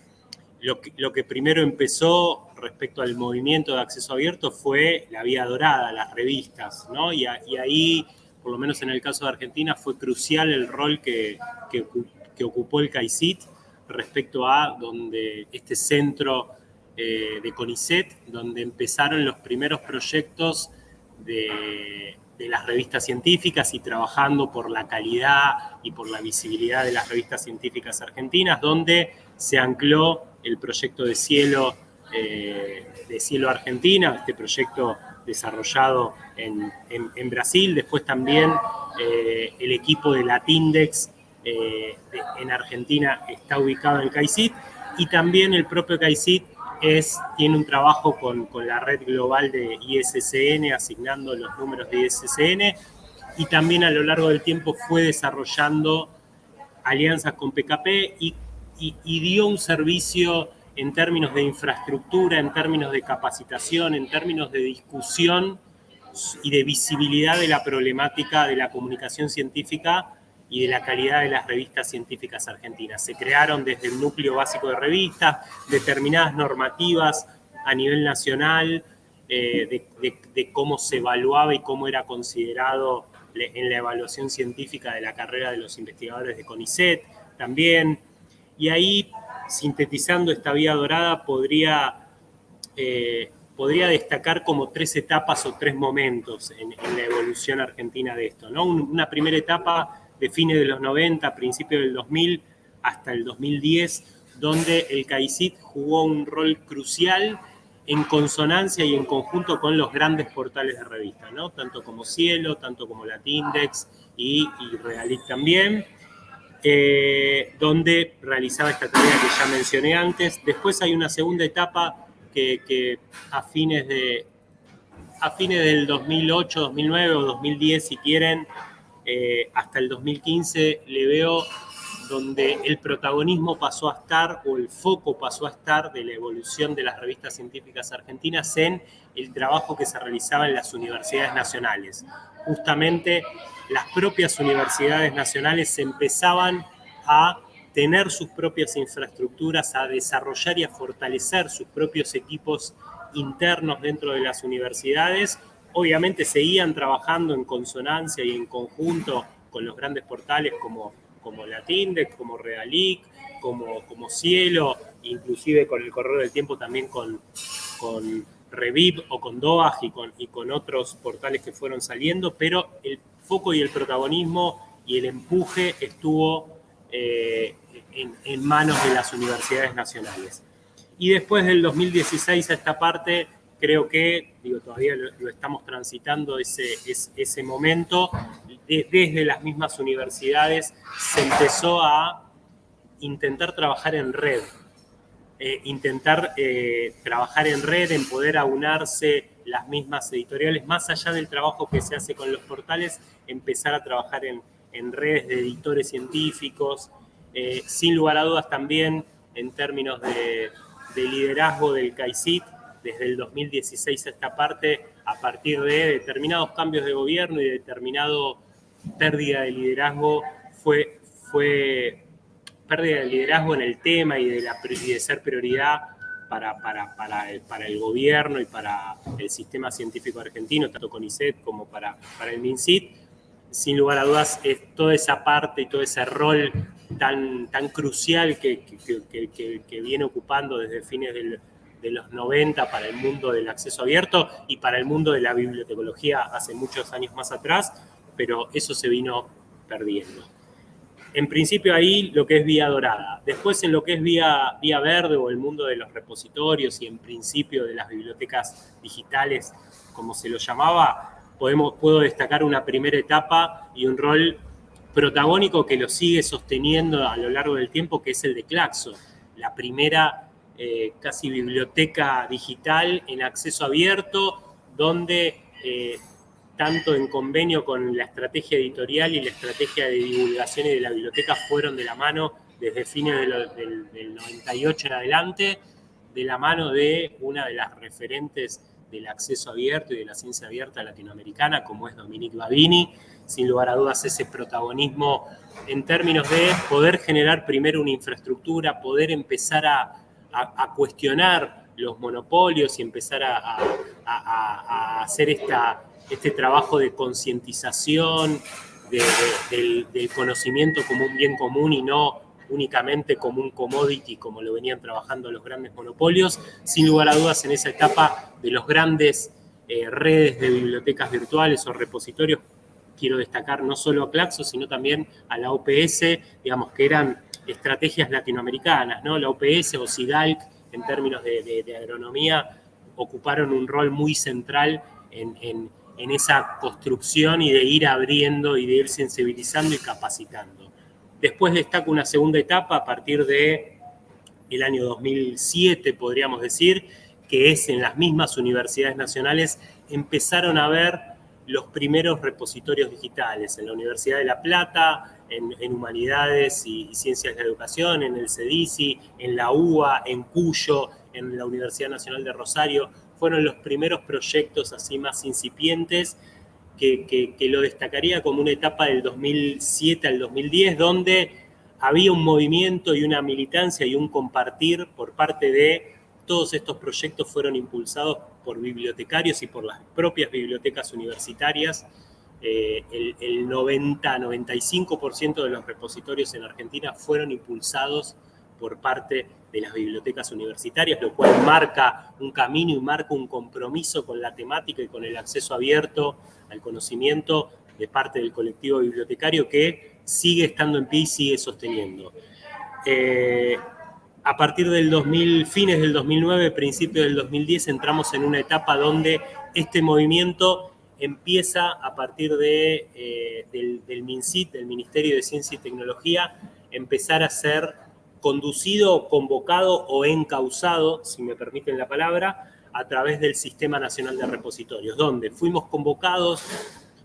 lo que, primero empezó respecto al movimiento de acceso abierto fue la vía dorada, las revistas, ¿no? Y, ahí, por lo menos en el caso de Argentina, fue crucial el rol que, que, ocupó el CAICIT respecto a donde este centro eh, de CONICET, donde empezaron los primeros proyectos de, las revistas científicas y trabajando por la calidad y por la visibilidad de las revistas científicas argentinas, donde se ancló el proyecto de Cielo, eh, de Cielo Argentina, este proyecto desarrollado en, Brasil, después también eh, el equipo de Latindex en Argentina está ubicado en CAICIT y también el propio CAICIT es, tiene un trabajo con, con, la red global de ISSN, asignando los números de ISSN, y también a lo largo del tiempo fue desarrollando alianzas con PKP y, y, dio un servicio en términos de infraestructura, en términos de capacitación, en términos de discusión y de visibilidad de la problemática de la comunicación científica y de la calidad de las revistas científicas argentinas. Se crearon desde el núcleo básico de revistas determinadas normativas a nivel nacional eh, de, cómo se evaluaba y cómo era considerado en la evaluación científica de la carrera de los investigadores de CONICET también. Y ahí, sintetizando esta vía dorada, podría, eh, podría destacar como tres etapas o tres momentos en, la evolución argentina de esto. ¿no? Una primera etapa de fines de los 90, principios del 2000 hasta el 2010, donde el CAICIT jugó un rol crucial en consonancia y en conjunto con los grandes portales de revista, ¿no? tanto como Cielo, tanto como Latindex y, y Realic también, eh, donde realizaba esta tarea que ya mencioné antes. Después hay una segunda etapa que, a, fines de, a fines del 2008, 2009 o 2010, si quieren, eh, hasta el 2015, le veo donde el protagonismo pasó a estar, o el foco pasó a estar de la evolución de las revistas científicas argentinas en el trabajo que se realizaba en las universidades nacionales. Justamente las propias universidades nacionales empezaban a tener sus propias infraestructuras, a desarrollar y a fortalecer sus propios equipos internos dentro de las universidades. Obviamente seguían trabajando en consonancia y en conjunto con los grandes portales como como Latindex, como Realic, como, como Cielo, inclusive con el correr del tiempo también con, con Reviv o con Doaj y con, y con otros portales que fueron saliendo, pero el foco y el protagonismo y el empuje estuvo eh, en, manos de las universidades nacionales. Y después del 2016 a esta parte, creo que, digo, todavía lo, estamos transitando ese, ese, ese momento, desde las mismas universidades se empezó a intentar trabajar en red, eh, intentar eh, trabajar en red, en poder aunarse las mismas editoriales, más allá del trabajo que se hace con los portales, empezar a trabajar en, redes de editores científicos, eh, sin lugar a dudas también en términos de, de liderazgo del CAICIT, desde el 2016 a esta parte, a partir de determinados cambios de gobierno y determinado pérdida de liderazgo fue, fue pérdida de liderazgo en el tema y de, la, ser prioridad para, el, gobierno y para el sistema científico argentino, tanto con ICET como para, el MINCIT. Sin lugar a dudas, es toda esa parte y todo ese rol tan, tan crucial que, viene ocupando desde fines de los 90 para el mundo del acceso abierto y para el mundo de la bibliotecología hace muchos años más atrás, pero eso se vino perdiendo. En principio ahí lo que es vía dorada. Después en lo que es vía, vía verde o el mundo de los repositorios y en principio de las bibliotecas digitales, como se lo llamaba, podemos, puedo destacar una primera etapa y un rol protagónico que lo sigue sosteniendo a lo largo del tiempo, que es el de Claxo, la primera eh, casi biblioteca digital en acceso abierto, donde eh, tanto en convenio con la estrategia editorial y la estrategia de divulgación y de la biblioteca fueron de la mano desde fines del, 98 en adelante, de la mano de una de las referentes del acceso abierto y de la ciencia abierta latinoamericana, como es Dominique Babini, sin lugar a dudas ese protagonismo en términos de poder generar primero una infraestructura, poder empezar a, cuestionar los monopolios y empezar a hacer esta este trabajo de concientización del, conocimiento como un bien común y no únicamente como un commodity como lo venían trabajando los grandes monopolios, sin lugar a dudas en esa etapa de los grandes eh, redes de bibliotecas virtuales o repositorios, quiero destacar no solo a Claxo, sino también a la OPS, digamos que eran estrategias latinoamericanas, ¿no? La OPS o SIDALC en términos de, agronomía ocuparon un rol muy central en, en esa construcción y de ir abriendo y de ir sensibilizando y capacitando. Después destaco una segunda etapa a partir de el año 2007, podríamos decir, que es en las mismas universidades nacionales empezaron a ver los primeros repositorios digitales en la Universidad de La Plata, en, Humanidades y, Ciencias de la Educación, en el CEDICI, en la UA, en Cuyo, en la Universidad Nacional de Rosario, fueron los primeros proyectos así más incipientes que, lo destacaría como una etapa del 2007 al 2010, donde había un movimiento y una militancia y un compartir por parte de todos estos proyectos fueron impulsados por bibliotecarios y por las propias bibliotecas universitarias. Eh, el, el 90-95% de los repositorios en Argentina fueron impulsados por parte de las bibliotecas universitarias, lo cual marca un camino y marca un compromiso con la temática y con el acceso abierto al conocimiento de parte del colectivo bibliotecario que sigue estando en pie y sigue sosteniendo. Eh, a partir del 2000, fines del 2009, principios del 2010, entramos en una etapa donde este movimiento empieza a partir de, eh, del, del MINCIT, del Ministerio de Ciencia y Tecnología, empezar a ser conducido, convocado o encausado, si me permiten la palabra, a través del Sistema Nacional de Repositorios, donde fuimos convocados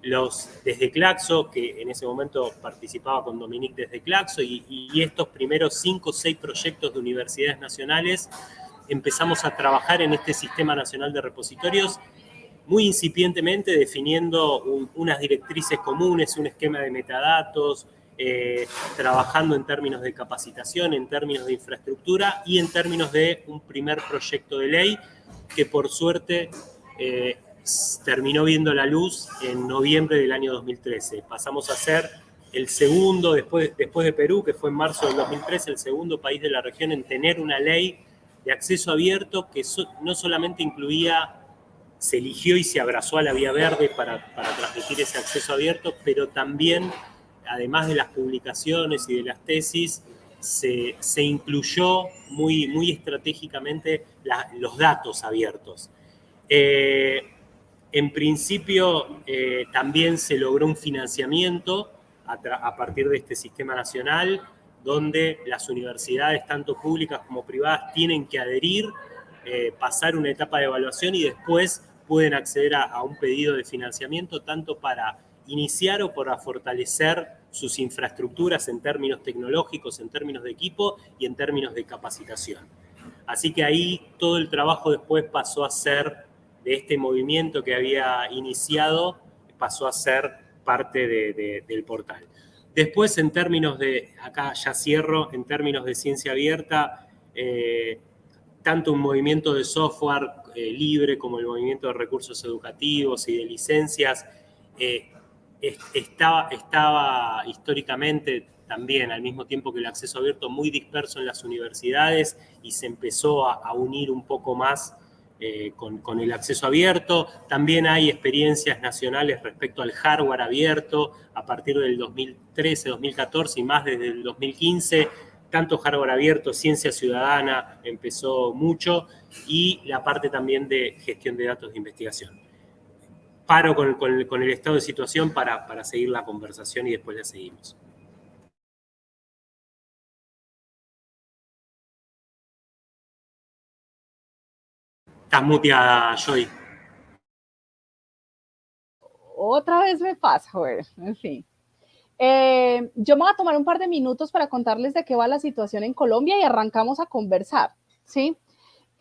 los desde Claxo, que en ese momento participaba con Dominique desde Claxo, y, y estos primeros cinco o seis proyectos de universidades nacionales, empezamos a trabajar en este Sistema Nacional de Repositorios muy incipientemente definiendo unas directrices comunes, un esquema de metadatos, eh, trabajando en términos de capacitación, en términos de infraestructura y en términos de un primer proyecto de ley que por suerte eh, terminó viendo la luz en noviembre del año 2013. Pasamos a ser el segundo, después, después de Perú, que fue en marzo del 2013, el segundo país de la región en tener una ley de acceso abierto que no solamente incluía, se eligió y se abrazó a la vía verde para, para transmitir ese acceso abierto, pero también además de las publicaciones y de las tesis, se, incluyó muy, muy estratégicamente los datos abiertos. Eh, en principio, eh, también se logró un financiamiento a, partir de este sistema nacional, donde las universidades, tanto públicas como privadas, tienen que adherir, eh, pasar una etapa de evaluación y después pueden acceder a, a un pedido de financiamiento, tanto para iniciar o para fortalecer sus infraestructuras en términos tecnológicos, en términos de equipo y en términos de capacitación. Así que ahí todo el trabajo después pasó a ser de este movimiento que había iniciado, pasó a ser parte del portal. Después, en términos de, acá ya cierro, en términos de ciencia abierta, eh, tanto un movimiento de software eh, libre como el movimiento de recursos educativos y de licencias eh, estaba, estaba históricamente también, al mismo tiempo que el acceso abierto, muy disperso en las universidades y se empezó a, unir un poco más eh, con, el acceso abierto. También hay experiencias nacionales respecto al hardware abierto a partir del 2013, 2014 y más desde el 2015. Tanto hardware abierto, ciencia ciudadana empezó mucho y la parte también de gestión de datos de investigación paro con, el estado de situación para, para seguir la conversación y después la seguimos. Estás muteada, Joy. Otra vez me pasa, joder, en fin. Eh, yo me voy a tomar un par de minutos para contarles de qué va la situación en Colombia y arrancamos a conversar, ¿sí?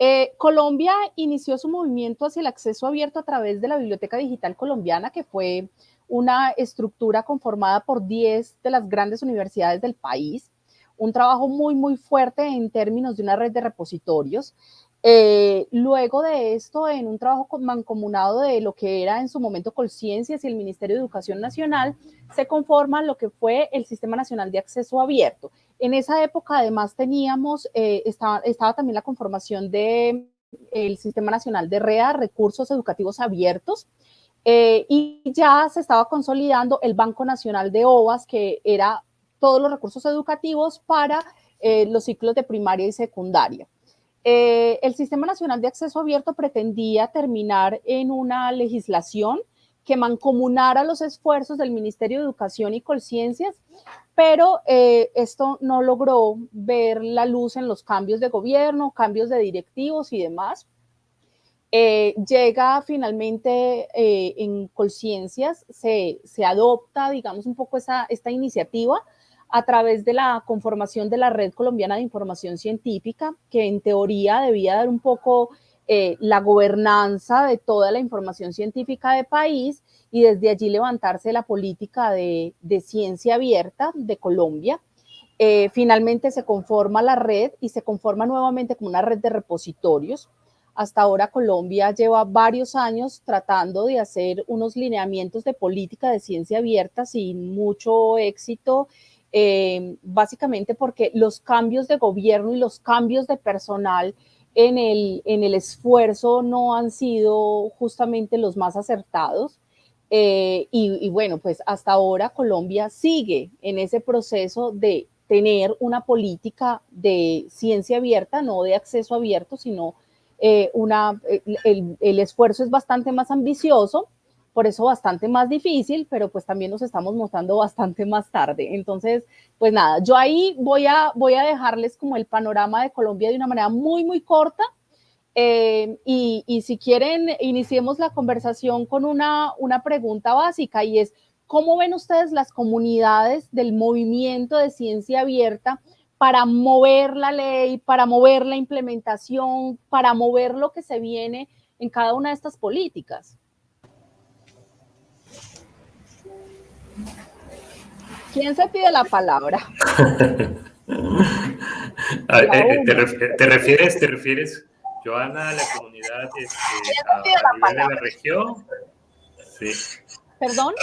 Eh, Colombia inició su movimiento hacia el acceso abierto a través de la Biblioteca Digital Colombiana, que fue una estructura conformada por 10 de las grandes universidades del país, un trabajo muy, muy fuerte en términos de una red de repositorios. Eh, luego de esto, en un trabajo mancomunado de lo que era en su momento Colciencias y el Ministerio de Educación Nacional, se conforma lo que fue el Sistema Nacional de Acceso Abierto. En esa época, además, teníamos, eh, estaba, también la conformación del el Sistema Nacional de REA, Recursos Educativos Abiertos, eh, y ya se estaba consolidando el Banco Nacional de OVAS, que era todos los recursos educativos para los ciclos de primaria y secundaria. Eh, el Sistema Nacional de Acceso Abierto pretendía terminar en una legislación que mancomunara los esfuerzos del Ministerio de Educación y Colciencias, pero eh, esto no logró ver la luz en los cambios de gobierno, cambios de directivos y demás. Eh, llega finalmente en Colciencias, se, se, adopta, digamos, un poco esa, esta iniciativa, a través de la conformación de la Red Colombiana de Información Científica, que en teoría debía dar un poco eh, la gobernanza de toda la información científica del país y desde allí levantarse la política de, ciencia abierta de Colombia. Eh, finalmente se conforma la red y se conforma nuevamente como una red de repositorios. Hasta ahora Colombia lleva varios años tratando de hacer unos lineamientos de política de ciencia abierta sin mucho éxito eh, básicamente porque los cambios de gobierno y los cambios de personal en el, en el esfuerzo no han sido justamente los más acertados. Eh, y, bueno, pues hasta ahora Colombia sigue en ese proceso de tener una política de ciencia abierta, no de acceso abierto, sino eh, una, el, el, esfuerzo es bastante más ambicioso, por eso bastante más difícil, pero pues también nos estamos mostrando bastante más tarde. Entonces, pues nada, yo ahí voy a, voy a dejarles como el panorama de Colombia de una manera muy, muy corta. Eh, y, y, si quieren, iniciemos la conversación con una, una pregunta básica y es, ¿cómo ven ustedes las comunidades del movimiento de ciencia abierta para mover la ley, para mover la implementación, para mover lo que se viene en cada una de estas políticas? ¿Quién se pide la palabra? Eh, ¿Te, refieres, te refieres, Joana, a la comunidad este, a, nivel de la región? Sí. ¿Perdón?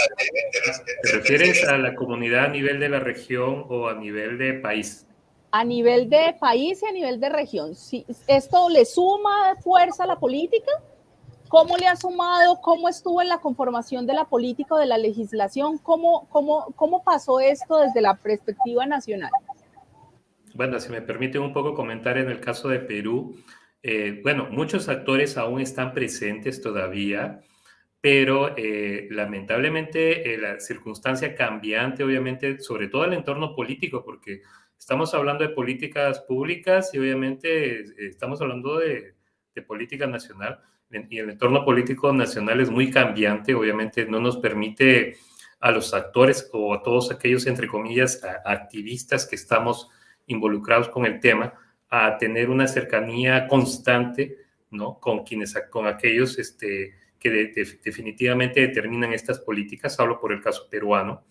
¿Te refieres a la comunidad a nivel de la región o a nivel de país? A nivel de país y a nivel de región. Si ¿Esto le suma fuerza a la política? ¿Cómo le ha sumado? ¿Cómo estuvo en la conformación de la política o de la legislación? ¿Cómo, cómo, cómo pasó esto desde la perspectiva nacional? Bueno, si me permite un poco comentar en el caso de Perú, eh, bueno, muchos actores aún están presentes todavía, pero eh, lamentablemente eh, la circunstancia cambiante, obviamente, sobre todo el entorno político, porque estamos hablando de políticas públicas y obviamente estamos hablando de, de política nacional y el entorno político nacional es muy cambiante, obviamente no nos permite a los actores o a todos aquellos, entre comillas, activistas que estamos involucrados con el tema, a tener una cercanía constante, ¿no? Con quienes, con aquellos este, que definitivamente determinan estas políticas, hablo por el caso peruano.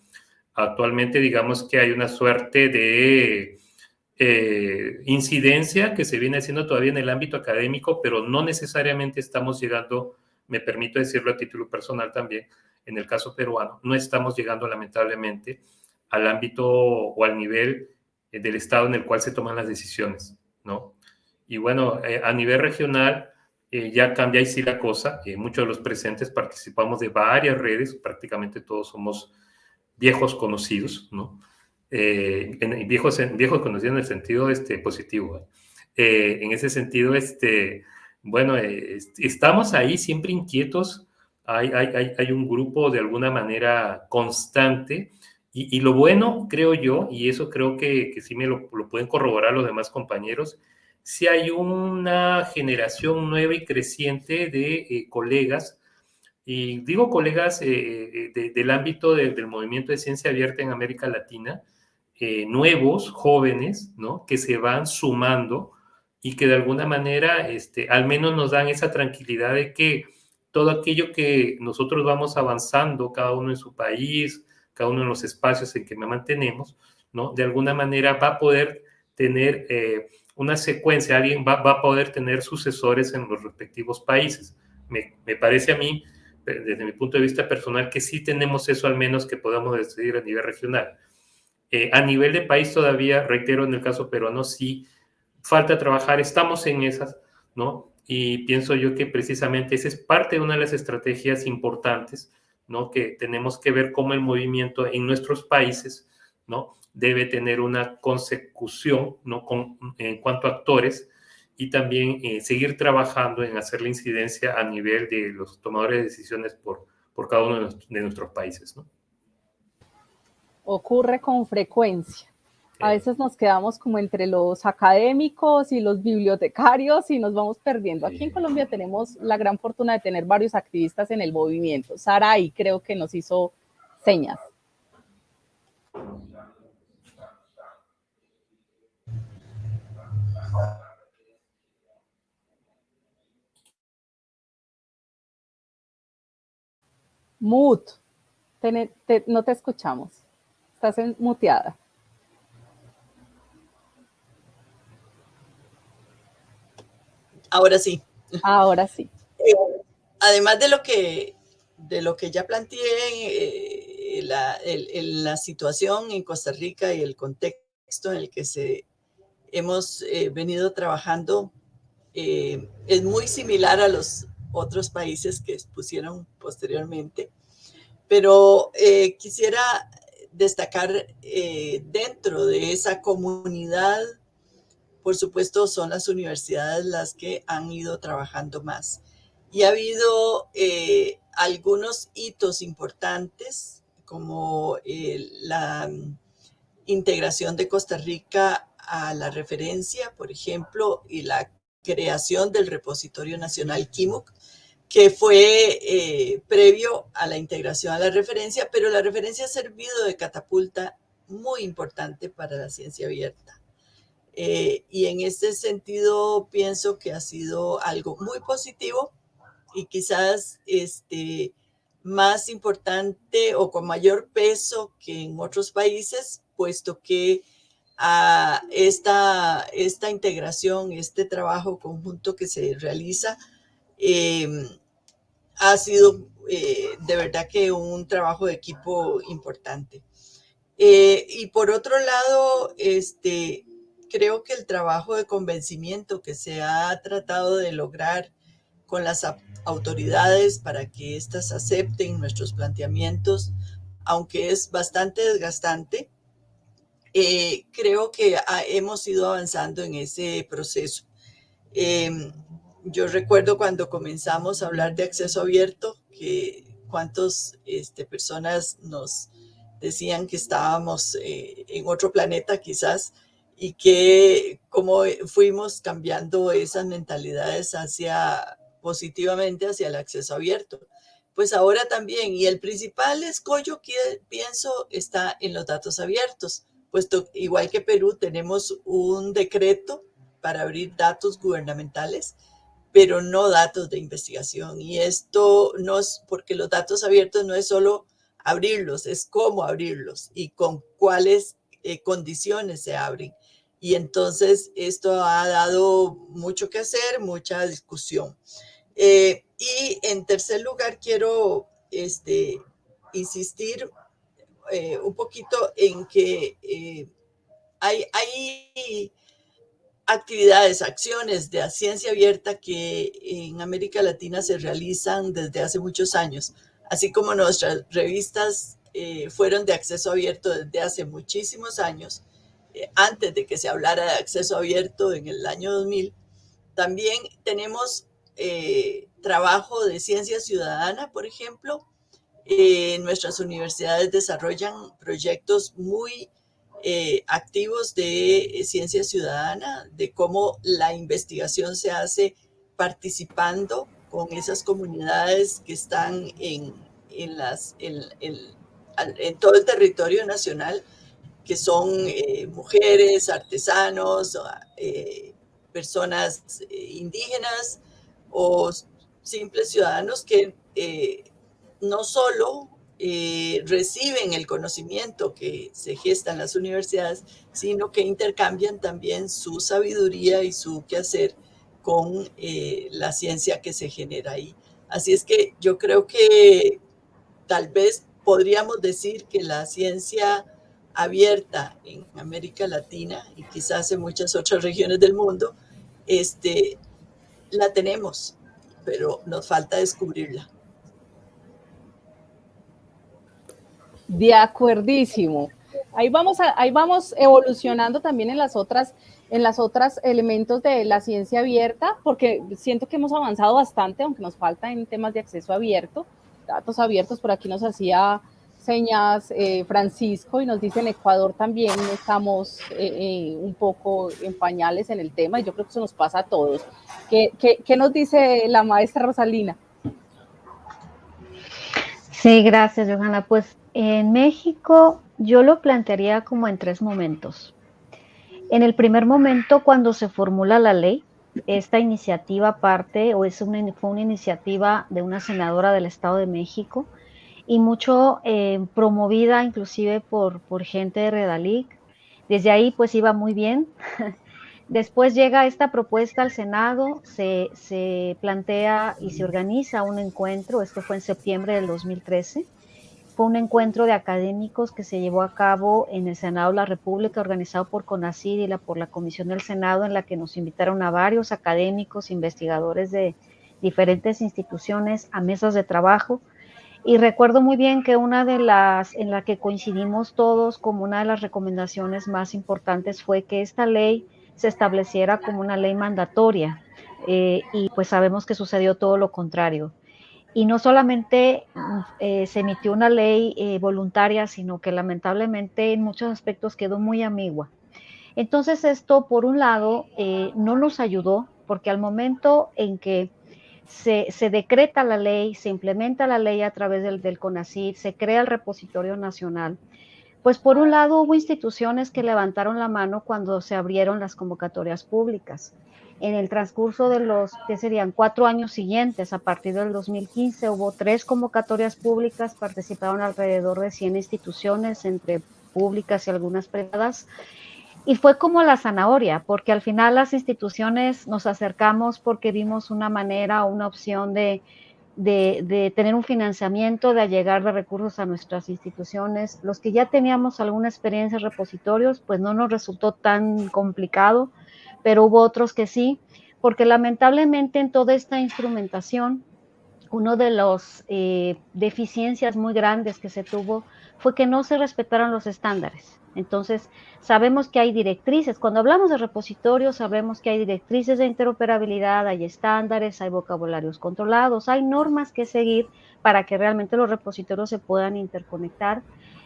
Actualmente, digamos que hay una suerte de eh, incidencia que se viene haciendo todavía en el ámbito académico, pero no necesariamente estamos llegando, me permito decirlo a título personal también, en el caso peruano, no estamos llegando lamentablemente al ámbito o al nivel eh, del estado en el cual se toman las decisiones, ¿no? Y bueno, eh, a nivel regional ya cambia sí la cosa, muchos de los presentes participamos de varias redes, prácticamente todos somos viejos conocidos, ¿no? Eh, en, viejos, viejos conocidos en el sentido este, positivo. Eh, en ese sentido, este, bueno, eh, estamos ahí siempre inquietos. Hay, hay, hay, un grupo de alguna manera constante. Y, y, lo bueno, creo yo, y eso creo que, que sí me lo, lo, pueden corroborar los demás compañeros, si hay una generación nueva y creciente de eh, colegas y digo colegas eh, de, del ámbito de, del movimiento de ciencia abierta en América Latina, eh, nuevos, jóvenes, ¿no? Que se van sumando y que de alguna manera, este, al menos nos dan esa tranquilidad de que todo aquello que nosotros vamos avanzando, cada uno en su país, cada uno en los espacios en que me mantenemos, ¿no? De alguna manera va a poder tener eh, una secuencia, alguien va, va, a poder tener sucesores en los respectivos países. Me, me, parece a mí, desde mi punto de vista personal, que sí tenemos eso al menos que podamos decidir a nivel regional. Eh, a nivel de país todavía, reitero, en el caso peruano, sí falta trabajar, estamos en esas, ¿no? Y pienso yo que precisamente esa es parte de una de las estrategias importantes, ¿no? Que tenemos que ver cómo el movimiento en nuestros países, ¿no? Debe tener una consecución, ¿no? Con, en cuanto a actores y también eh, seguir trabajando en hacer la incidencia a nivel de los tomadores de decisiones por, por cada uno de, de nuestros países, ¿no? Ocurre con frecuencia. A veces nos quedamos como entre los académicos y los bibliotecarios y nos vamos perdiendo. Aquí en Colombia tenemos la gran fortuna de tener varios activistas en el movimiento. Sara ahí creo que nos hizo señas. Mut, no te escuchamos. Estás muteada. Ahora sí. Ahora sí. Eh, además de lo que de lo que ya planteé, eh, la, la, situación en Costa Rica y el contexto en el que se, hemos eh, venido trabajando es muy similar a los otros países que expusieron posteriormente, pero quisiera destacar dentro de esa comunidad, por supuesto, son las universidades las que han ido trabajando más. Y ha habido algunos hitos importantes, como la integración de Costa Rica a la referencia, por ejemplo, y la creación del repositorio nacional KIMUC, que fue eh, previo a la integración a la referencia, pero la referencia ha servido de catapulta muy importante para la ciencia abierta. Eh, y en este sentido pienso que ha sido algo muy positivo y quizás este, más importante o con mayor peso que en otros países, puesto que a esta, esta integración, este trabajo conjunto que se realiza, em, ha sido eh, de verdad que un trabajo de equipo importante. Eh, y por otro lado, este, creo que el trabajo de convencimiento que se ha tratado de lograr con las autoridades para que éstas acepten nuestros planteamientos, aunque es bastante desgastante, eh, creo que hemos ido avanzando en ese proceso. Em, yo recuerdo cuando comenzamos a hablar de acceso abierto, que cuántas este, personas nos decían que estábamos eh, en otro planeta quizás, y que cómo fuimos cambiando esas mentalidades hacia positivamente hacia el acceso abierto. Pues ahora también, y el principal escollo que pienso está en los datos abiertos puesto igual que Perú tenemos un decreto para abrir datos gubernamentales, pero no datos de investigación. Y esto no es porque los datos abiertos no es solo abrirlos, es cómo abrirlos y con cuáles eh, condiciones se abren. Y entonces esto ha dado mucho que hacer, mucha discusión. Eh, y en tercer lugar, quiero este, insistir eh, un poquito en que eh, hay, hay actividades, acciones de ciencia abierta que en América Latina se realizan desde hace muchos años, así como nuestras revistas eh, fueron de acceso abierto desde hace muchísimos años, antes de que se hablara de acceso abierto en el año 2000, también tenemos trabajo de ciencia ciudadana, por ejemplo, eh, nuestras universidades desarrollan proyectos muy eh, activos de eh, ciencia ciudadana, de cómo la investigación se hace participando con esas comunidades que están en, en, las, en, en todo el territorio nacional, que son mujeres, artesanos, personas indígenas o simples ciudadanos que no solo eh, reciben el conocimiento que se gesta en las universidades, sino que intercambian también su sabiduría y su quehacer con eh, la ciencia que se genera ahí. Así es que yo creo que tal vez podríamos decir que la ciencia abierta en América Latina y quizás en muchas otras regiones del mundo, este, la tenemos, pero nos falta descubrirla. De acuerdísimo. Ahí vamos, ahí vamos evolucionando también en las otras en las otras elementos de la ciencia abierta, porque siento que hemos avanzado bastante, aunque nos falta en temas de acceso abierto, datos abiertos, por aquí nos hacía señas eh, Francisco y nos dice en Ecuador también estamos eh, eh, un poco en pañales en el tema y yo creo que eso nos pasa a todos. ¿Qué, qué nos dice la maestra Rosalina? Sí, gracias, Johanna. Pues en México yo lo plantearía como en tres momentos. En el primer momento, cuando se formula la ley, esta iniciativa parte o es una, fue una iniciativa de una senadora del Estado de México y mucho eh, promovida inclusive por, por gente de Redalic. Desde ahí pues iba muy bien. Después llega esta propuesta al Senado, se, se plantea y se organiza un encuentro, esto fue en septiembre del 2013 fue un encuentro de académicos que se llevó a cabo en el Senado de la República, organizado por CONACYT y por la Comisión del Senado, en la que nos invitaron a varios académicos, investigadores de diferentes instituciones a mesas de trabajo. Y recuerdo muy bien que una de las en la que coincidimos todos como una de las recomendaciones más importantes fue que esta ley se estableciera como una ley mandatoria. Eh, y pues sabemos que sucedió todo lo contrario y no solamente eh, se emitió una ley eh, voluntaria, sino que lamentablemente en muchos aspectos quedó muy ambigua. Entonces esto, por un lado, eh, no nos ayudó, porque al momento en que se, decreta la ley, se implementa la ley a través del, del se crea el repositorio nacional, pues por un lado hubo instituciones que levantaron la mano cuando se abrieron las convocatorias públicas en el transcurso de los, que serían cuatro años siguientes, a partir del 2015, hubo tres convocatorias públicas, participaron alrededor de 100 instituciones, entre públicas y algunas privadas, y fue como la zanahoria, porque al final las instituciones nos acercamos porque vimos una manera o una opción de, de, tener un financiamiento, de llegar de recursos a nuestras instituciones. Los que ya teníamos alguna experiencia en repositorios, pues no nos resultó tan complicado pero hubo otros que sí, porque lamentablemente en toda esta instrumentación, una de las eh, deficiencias muy grandes que se tuvo fue que no se respetaron los estándares. Entonces, sabemos que hay directrices. Cuando hablamos de repositorios, sabemos que hay directrices de interoperabilidad, hay estándares, hay vocabularios controlados, hay normas que seguir para que realmente los repositorios se puedan interconectar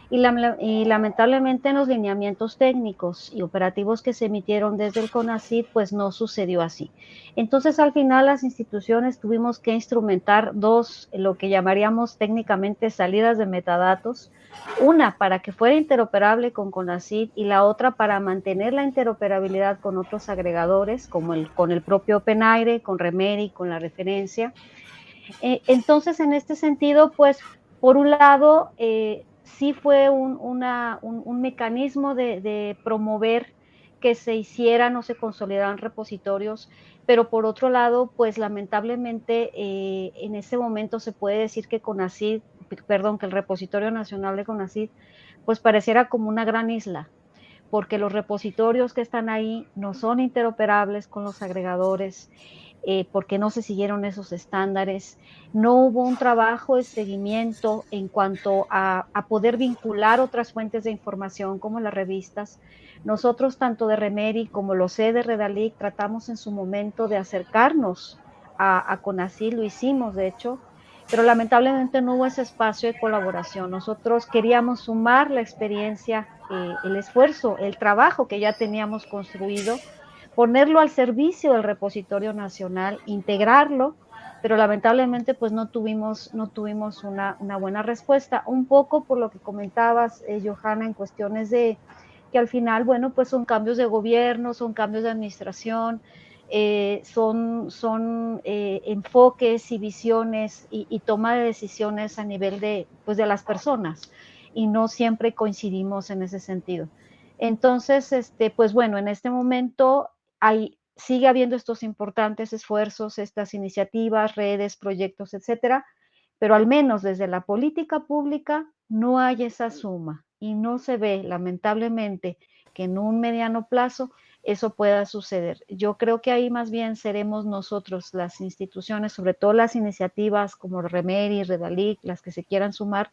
y, lamentablemente en los lineamientos técnicos y operativos que se emitieron desde el CONACYT, pues no sucedió así. Entonces al final las instituciones tuvimos que instrumentar dos, lo que llamaríamos técnicamente salidas de metadatos, una para que fuera interoperable con CONACYT y la otra para mantener la interoperabilidad con otros agregadores, como el, con el propio OpenAire, con Remedy, con la referencia. Eh, entonces, en este sentido, pues, por un lado, eh, sí fue un, mecanismo de, promover que se hicieran o se consolidaran repositorios, pero por otro lado, pues lamentablemente eh, en ese momento se puede decir que CONACID, perdón, que el repositorio nacional de CONACID, pues pareciera como una gran isla, porque los repositorios que están ahí no son interoperables con los agregadores eh, porque no se siguieron esos estándares, no hubo un trabajo de seguimiento en cuanto a, poder vincular otras fuentes de información como las revistas. Nosotros, tanto de Remeri como lo sé de Redalic, tratamos en su momento de acercarnos a, a lo hicimos de hecho, pero lamentablemente no hubo ese espacio de colaboración. Nosotros queríamos sumar la experiencia, eh, el esfuerzo, el trabajo que ya teníamos construido ponerlo al servicio del repositorio nacional, integrarlo, pero lamentablemente pues no tuvimos, no tuvimos una, buena respuesta, un poco por lo que comentabas, eh, Johanna, en cuestiones de que al final, bueno, pues son cambios de gobierno, son cambios de administración, eh, son, son eh, enfoques y visiones y, y, toma de decisiones a nivel de, pues, de las personas y no siempre coincidimos en ese sentido. Entonces, este, pues bueno, en este momento sigue habiendo estos importantes esfuerzos, estas iniciativas, redes, proyectos, etcétera, pero al menos desde la política pública no hay esa suma y no se ve, lamentablemente, que en un mediano plazo eso pueda suceder. Yo creo que ahí más bien seremos nosotros, las instituciones, sobre todo las iniciativas como Remeri, Redalic, las que se quieran sumar,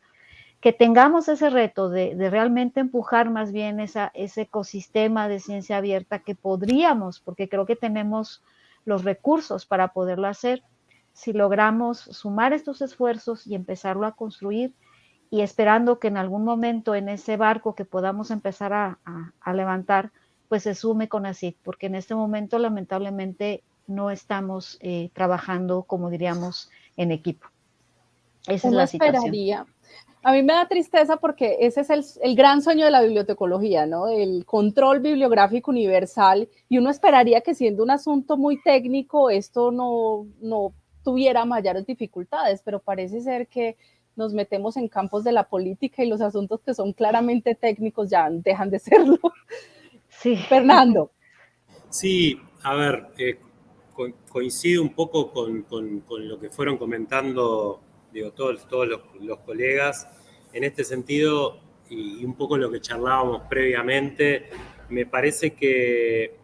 que tengamos ese reto de, realmente empujar más bien esa, ese ecosistema de ciencia abierta que podríamos, porque creo que tenemos los recursos para poderlo hacer, si logramos sumar estos esfuerzos y empezarlo a construir y esperando que en algún momento en ese barco que podamos empezar a, levantar, pues se sume con ACID, porque en este momento lamentablemente no estamos eh, trabajando, como diríamos, en equipo. Esa es la situación. A mí me da tristeza porque ese es el, gran sueño de la bibliotecología, ¿no? El control bibliográfico universal y uno esperaría que siendo un asunto muy técnico esto no, no tuviera mayores dificultades, pero parece ser que nos metemos en campos de la política y los asuntos que son claramente técnicos ya dejan de serlo. Sí. Fernando. Sí, a ver, eh, coincido un poco con, con, con, lo que fueron comentando digo, todos, todos los, colegas. en este sentido, y, un poco lo que charlábamos previamente, me parece que,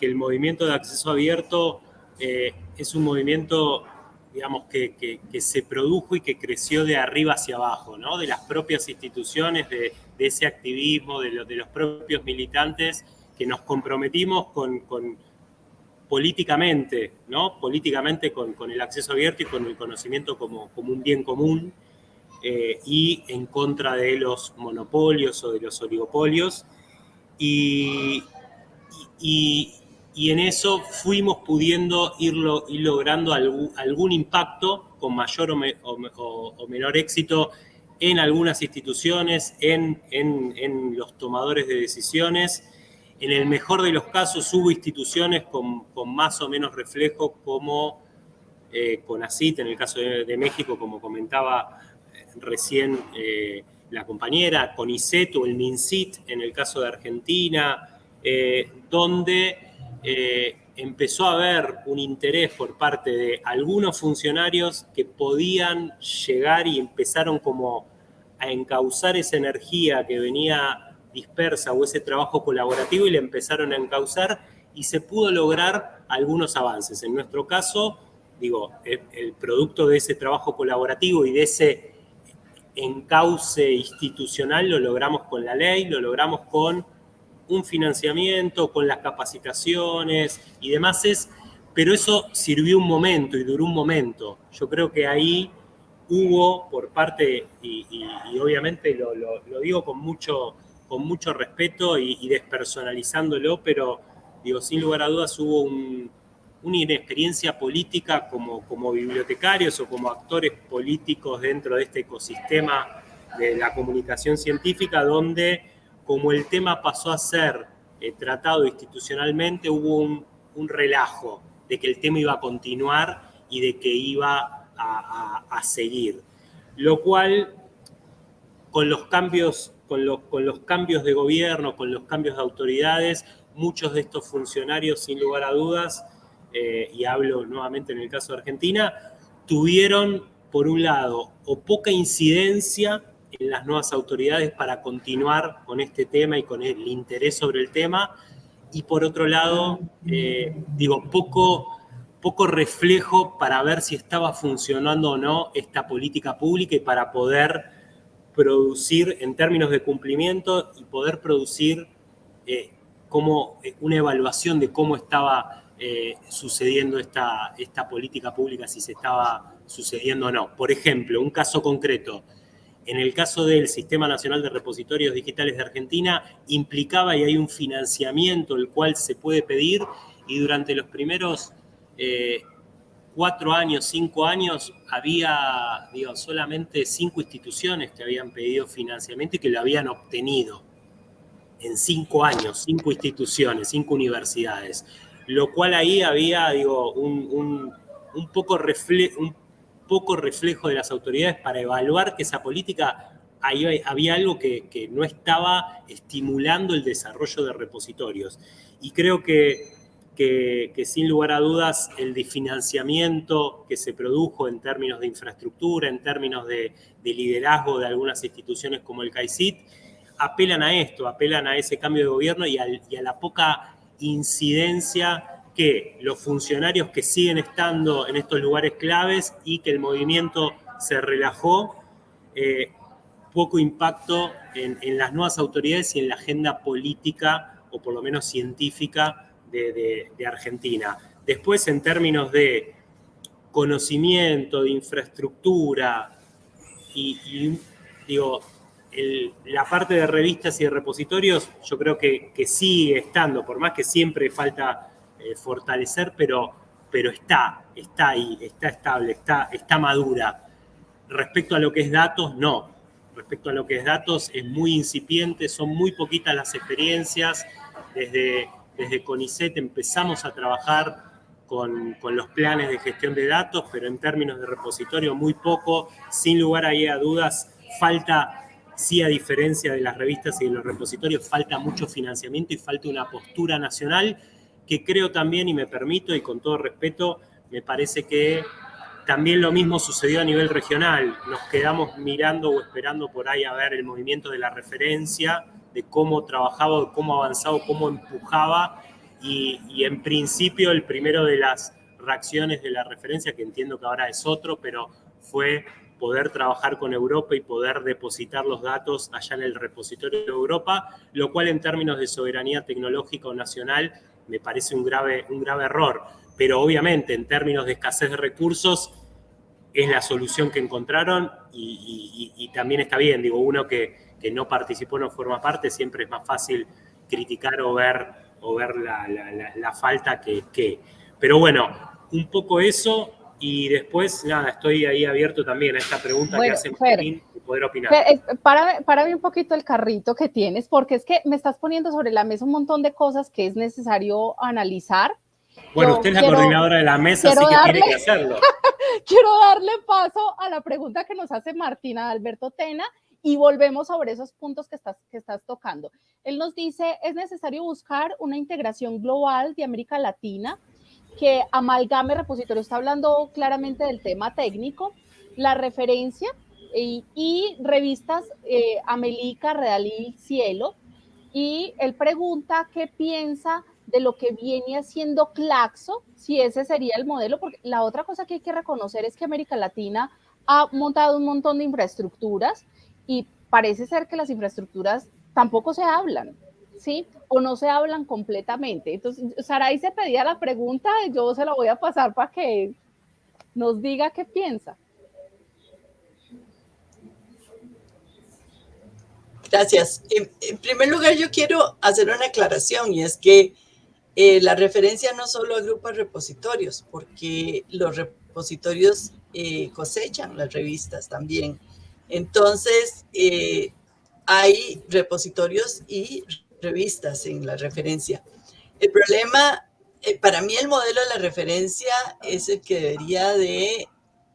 el movimiento de acceso abierto eh, es un movimiento digamos, que, se produjo y que creció de arriba hacia abajo, ¿no? De las propias instituciones, de, ese activismo, de, de, los propios militantes que nos comprometimos con, políticamente, ¿no? Políticamente con, el acceso abierto y con el conocimiento como, como un bien común eh, y en contra de los monopolios o de los oligopolios. Y, y, en eso fuimos pudiendo ir, logrando algún, impacto con mayor o, menor éxito en algunas instituciones, en, en los tomadores de decisiones, en el mejor de los casos hubo instituciones con, más o menos reflejo como eh, CONACIT, en el caso de, México, como comentaba eh, recién eh, la compañera, CONICET o el MINCIT en el caso de Argentina, eh, donde empezó a haber un interés por parte de algunos funcionarios que podían llegar y empezaron como a encauzar esa energía que venía dispersa o ese trabajo colaborativo y le empezaron a encauzar y se pudo lograr algunos avances. En nuestro caso, digo, el, producto de ese trabajo colaborativo y de ese encauce institucional lo logramos con la ley, lo logramos con un financiamiento, con las capacitaciones y demás, es, pero eso sirvió un momento y duró un momento. Yo creo que ahí hubo por parte, y, obviamente lo digo con mucho con mucho respeto y, despersonalizándolo, pero digo, sin lugar a dudas hubo una inexperiencia política como, bibliotecarios o como actores políticos dentro de este ecosistema de la comunicación científica, donde como el tema pasó a ser eh, tratado institucionalmente, hubo un, relajo de que el tema iba a continuar y de que iba a seguir. Lo cual, con los cambios con los, cambios de gobierno, con los cambios de autoridades, muchos de estos funcionarios, sin lugar a dudas, eh, y hablo nuevamente en el caso de Argentina, tuvieron, por un lado, o poca incidencia en las nuevas autoridades para continuar con este tema y con el interés sobre el tema, y por otro lado, eh, digo, poco, poco reflejo para ver si estaba funcionando o no esta política pública y para poder producir en términos de cumplimiento y poder producir eh, como eh, una evaluación de cómo estaba eh, sucediendo esta, esta política pública, si se estaba sucediendo o no. Por ejemplo, un caso concreto. En el caso del Sistema Nacional de Repositorios Digitales de Argentina, implicaba y hay un financiamiento el cual se puede pedir y durante los primeros cuatro años, cinco años, había digo, solamente cinco instituciones que habían pedido financiamiento y que lo habían obtenido. En cinco años, cinco instituciones, cinco universidades. Lo cual ahí había, digo, un, poco, un poco reflejo de las autoridades para evaluar que esa política ahí había algo que, que, no estaba estimulando el desarrollo de repositorios. Y creo que que, sin lugar a dudas el desfinanciamiento que se produjo en términos de infraestructura, en términos de, liderazgo de algunas instituciones como el CAICIT, apelan a esto, apelan a ese cambio de gobierno y, a la poca incidencia que los funcionarios que siguen estando en estos lugares claves y que el movimiento se relajó, eh, poco impacto en, en las nuevas autoridades y en la agenda política o por lo menos científica de, Argentina. Después, en términos de conocimiento, de infraestructura y, digo, la parte de revistas y de repositorios, yo creo que, sigue estando, por más que siempre falta eh, fortalecer, pero, pero está, está ahí, está estable, está, está madura. Respecto a lo que es datos, no. Respecto a lo que es datos, es muy incipiente, son muy poquitas las experiencias, desde desde CONICET empezamos a trabajar con, los planes de gestión de datos, pero en términos de repositorio muy poco, sin lugar a dudas, falta, sí a diferencia de las revistas y de los repositorios, falta mucho financiamiento y falta una postura nacional que creo también, y me permito, y con todo respeto, me parece que también lo mismo sucedió a nivel regional. Nos quedamos mirando o esperando por ahí a ver el movimiento de la referencia, de cómo trabajaba, cómo avanzaba, cómo empujaba. Y, y en principio el primero de las reacciones de la referencia, que entiendo que ahora es otro, pero fue poder trabajar con Europa y poder depositar los datos allá en el repositorio de Europa, lo cual en términos de soberanía tecnológica o nacional me parece un grave, un grave error. Pero obviamente en términos de escasez de recursos es la solución que encontraron y, también está bien, digo, uno que, que, no participó, no forma parte, siempre es más fácil criticar o ver, o ver la, la falta que, que. Pero bueno, un poco eso, y después, nada, estoy ahí abierto también a esta pregunta que hace Martín y poder opinar. para, para un poquito el carrito que tienes, porque es que me estás poniendo sobre la mesa un montón de cosas que es necesario analizar. Bueno, usted es la coordinadora de la mesa, así que tiene que hacerlo. quiero darle paso a la pregunta que nos hace Martina Alberto Tena y volvemos sobre esos puntos que estás, que estás tocando. Él nos dice, es necesario buscar una integración global de América Latina que amalgame repositorio, está hablando claramente del tema técnico, la referencia y, revistas eh, Amelica, Redalí, Cielo, y él pregunta qué piensa de lo que viene haciendo Claxo, si ese sería el modelo, porque la otra cosa que hay que reconocer es que América Latina ha montado un montón de infraestructuras y parece ser que las infraestructuras tampoco se hablan. ¿sí? O no se hablan completamente. Entonces, Saray se pedía la pregunta, yo se la voy a pasar para que nos diga qué piensa. Gracias. En, primer lugar, yo quiero hacer una aclaración y es que eh, la referencia no solo agrupa repositorios, porque los repositorios eh, cosechan las revistas también. Entonces, eh, hay repositorios y revistas en la referencia. El problema, eh, para mí el modelo de la referencia es el que debería de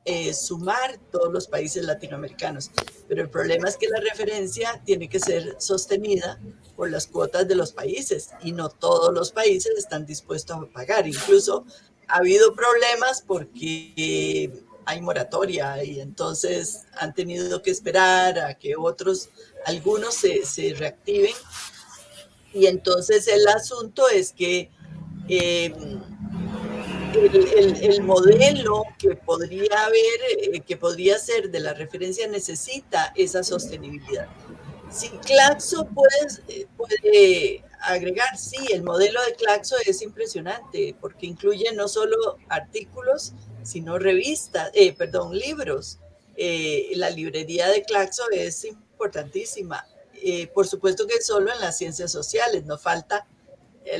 eh, sumar todos los países latinoamericanos, pero el problema es que la referencia tiene que ser sostenida por las cuotas de los países y no todos los países están dispuestos a pagar. Incluso ha habido problemas porque hay moratoria y entonces han tenido que esperar a que otros, algunos se, se reactiven y entonces el asunto es que eh, el, modelo que podría haber, eh, que podría ser de la referencia necesita esa sostenibilidad. Si Claxo puede, puede agregar, sí, el modelo de Claxo es impresionante porque incluye no solo artículos, sino revistas, eh, perdón, libros. la librería de Claxo es importantísima. Eh, por supuesto que solo en las ciencias sociales, nos falta eh,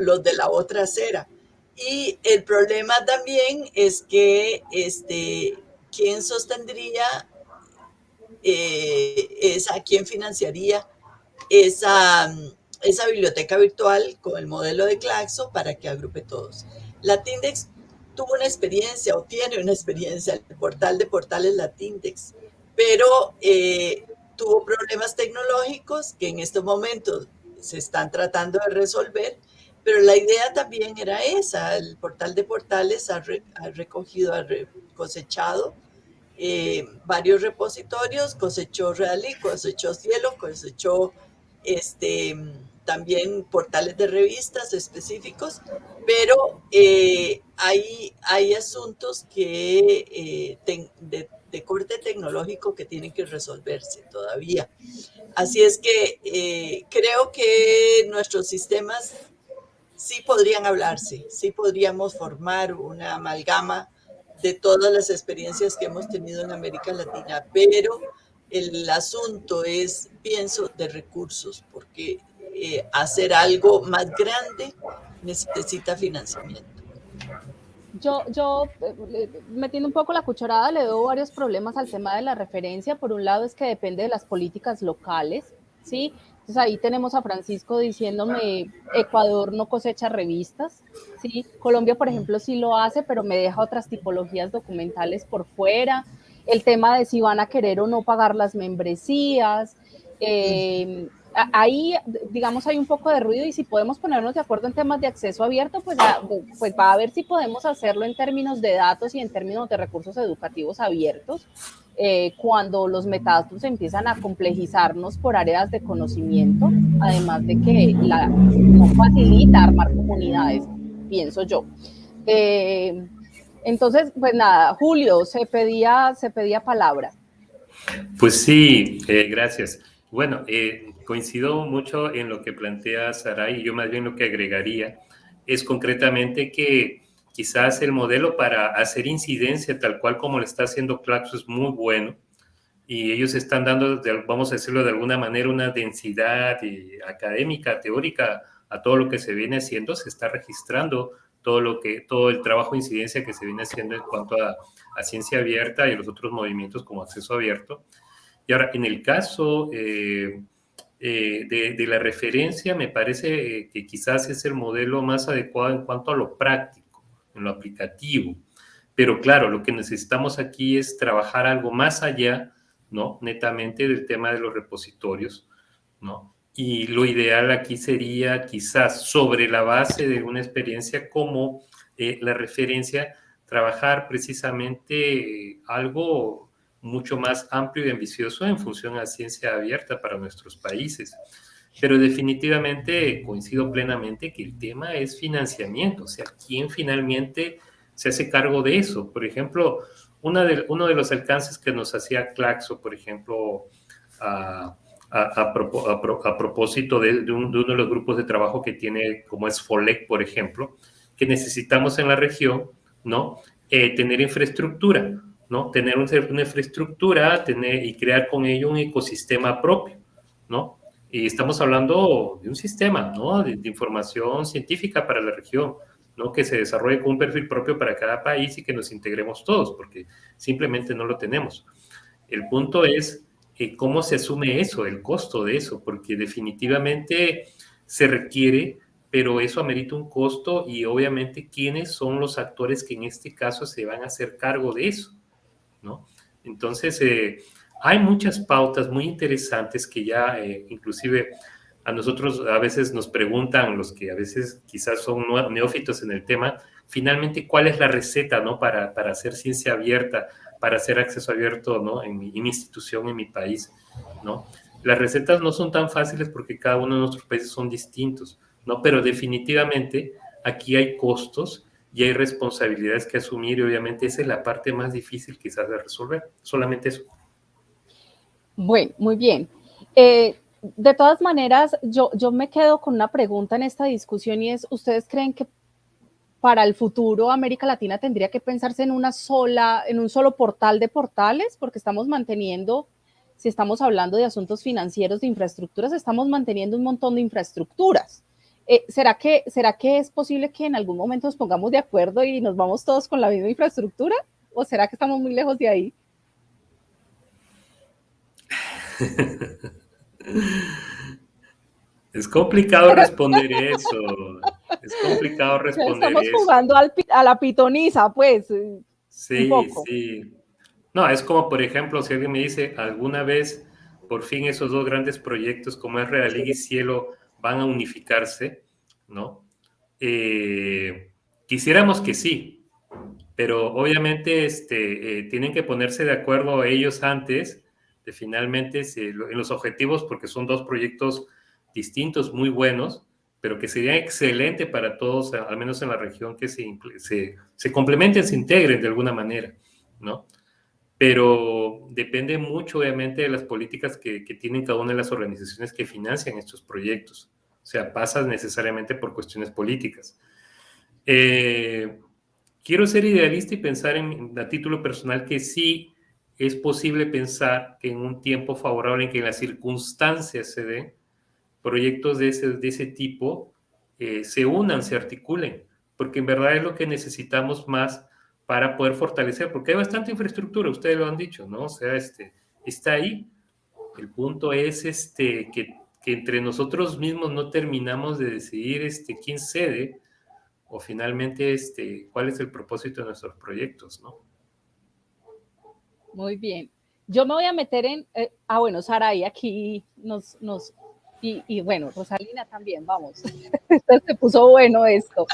los de la otra acera. Y el problema también es que, este, ¿quién sostendría eh, esa, quién financiaría esa, esa biblioteca virtual con el modelo de Claxo para que agrupe todos? Tuvo una experiencia o tiene una experiencia, el portal de portales Latindex, pero tuvo problemas tecnológicos que en estos momentos se están tratando de resolver, pero la idea también era esa, el portal de portales ha, recogido, ha cosechado eh, varios repositorios, cosechó Realí, cosechó Cielo, cosechó este, también portales de revistas específicos, pero eh, hay, hay asuntos que eh, de, corte tecnológico que tienen que resolverse todavía. Así es que eh, creo que nuestros sistemas sí podrían hablarse, sí podríamos formar una amalgama de todas las experiencias que hemos tenido en América Latina, pero el asunto es, pienso, de recursos, porque eh, hacer algo más grande necesita financiamiento. Yo, yo eh, metiendo un poco la cucharada, le doy varios problemas al tema de la referencia. Por un lado es que depende de las políticas locales, ¿sí? Entonces ahí tenemos a Francisco diciéndome, Ecuador no cosecha revistas, ¿sí? Colombia, por ejemplo, sí lo hace, pero me deja otras tipologías documentales por fuera. El tema de si van a querer o no pagar las membresías. Eh, ahí, digamos, hay un poco de ruido y si podemos ponernos de acuerdo en temas de acceso abierto, pues, pues va a ver si podemos hacerlo en términos de datos y en términos de recursos educativos abiertos. Eh, cuando los metadatos empiezan a complejizarnos por áreas de conocimiento, además de que la, no facilita armar comunidades, pienso yo. Eh, entonces, pues nada, Julio, se pedía, se pedía palabra. Pues sí, eh, gracias. Bueno, coincido mucho en lo que plantea Saray y yo más bien lo que agregaría es concretamente que quizás el modelo para hacer incidencia tal cual como lo está haciendo Claxo es muy bueno y ellos están dando, vamos a decirlo de alguna manera, una densidad académica, teórica a todo lo que se viene haciendo, se está registrando todo lo que, todo el trabajo de incidencia que se viene haciendo en cuanto a, ciencia abierta y los otros movimientos como acceso abierto. Y ahora, en el caso eh, eh, de, la referencia, me parece que quizás es el modelo más adecuado en cuanto a lo práctico en lo aplicativo. Pero claro, lo que necesitamos aquí es trabajar algo más allá, ¿no? Netamente del tema de los repositorios, ¿no? Y lo ideal aquí sería quizás sobre la base de una experiencia como eh, la referencia, trabajar precisamente algo mucho más amplio y ambicioso en función a ciencia abierta para nuestros países. Pero definitivamente coincido plenamente que el tema es financiamiento, o sea, ¿quién finalmente se hace cargo de eso? Por ejemplo, una de, uno de los alcances que nos hacía Claxo, por ejemplo, a, a, propósito de, uno de los grupos de trabajo que tiene, como es FOLEC, por ejemplo, que necesitamos en la región, ¿no? Eh, tener infraestructura, ¿no? Tener una infraestructura tener, y crear con ello un ecosistema propio, ¿no? Y estamos hablando de un sistema ¿no? de, información científica para la región, ¿no? que se desarrolle con un perfil propio para cada país y que nos integremos todos, porque simplemente no lo tenemos. El punto es eh, cómo se asume eso, el costo de eso, porque definitivamente se requiere, pero eso amerita un costo y obviamente quiénes son los actores que en este caso se van a hacer cargo de eso, ¿no? Entonces, eh, hay muchas pautas muy interesantes que ya eh, inclusive a nosotros a veces nos preguntan los que a veces quizás son neófitos en el tema, finalmente cuál es la receta ¿no? para, para hacer ciencia abierta, para hacer acceso abierto ¿no? en, mi, institución, en mi país. ¿no? Las recetas no son tan fáciles porque cada uno de nuestros países son distintos, ¿no? pero definitivamente aquí hay costos y hay responsabilidades que asumir y obviamente esa es la parte más difícil quizás de resolver, solamente eso. Bueno, muy bien. Eh, de todas maneras, yo, yo me quedo con una pregunta en esta discusión y es, ¿ustedes creen que para el futuro América Latina tendría que pensarse en una sola, en un solo portal de portales? Porque estamos manteniendo, si estamos hablando de asuntos financieros, de infraestructuras, estamos manteniendo un montón de infraestructuras. Eh, ¿será, que, ¿Será que es posible que en algún momento nos pongamos de acuerdo y nos vamos todos con la misma infraestructura? ¿O será que estamos muy lejos de ahí? Es complicado responder eso. Es complicado responder Estamos jugando a la pitoniza, pues. Sí, sí. No, es como, por ejemplo, si alguien me dice, alguna vez, por fin esos dos grandes proyectos como es Real y Cielo van a unificarse, ¿no? Eh, quisiéramos que sí, pero obviamente este, eh, tienen que ponerse de acuerdo ellos antes finalmente en los objetivos, porque son dos proyectos distintos, muy buenos, pero que sería excelente para todos, al menos en la región, que se, se, se complementen, se integren de alguna manera, ¿no? Pero depende mucho, obviamente, de las políticas que, tienen cada una de las organizaciones que financian estos proyectos. O sea, pasa necesariamente por cuestiones políticas. Eh, quiero ser idealista y pensar en, a título personal que sí es posible pensar que en un tiempo favorable en que las circunstancias se den, proyectos de ese, de ese tipo eh, se unan, se articulen, porque en verdad es lo que necesitamos más para poder fortalecer, porque hay bastante infraestructura, ustedes lo han dicho, ¿no? O sea, este, está ahí. El punto es este, que, que entre nosotros mismos no terminamos de decidir este, quién cede o finalmente este, cuál es el propósito de nuestros proyectos, ¿no? Muy bien. Yo me voy a meter en, eh, ah, bueno, Sara, y aquí nos, nos Y, bueno, Rosalina también, vamos. Se puso bueno esto.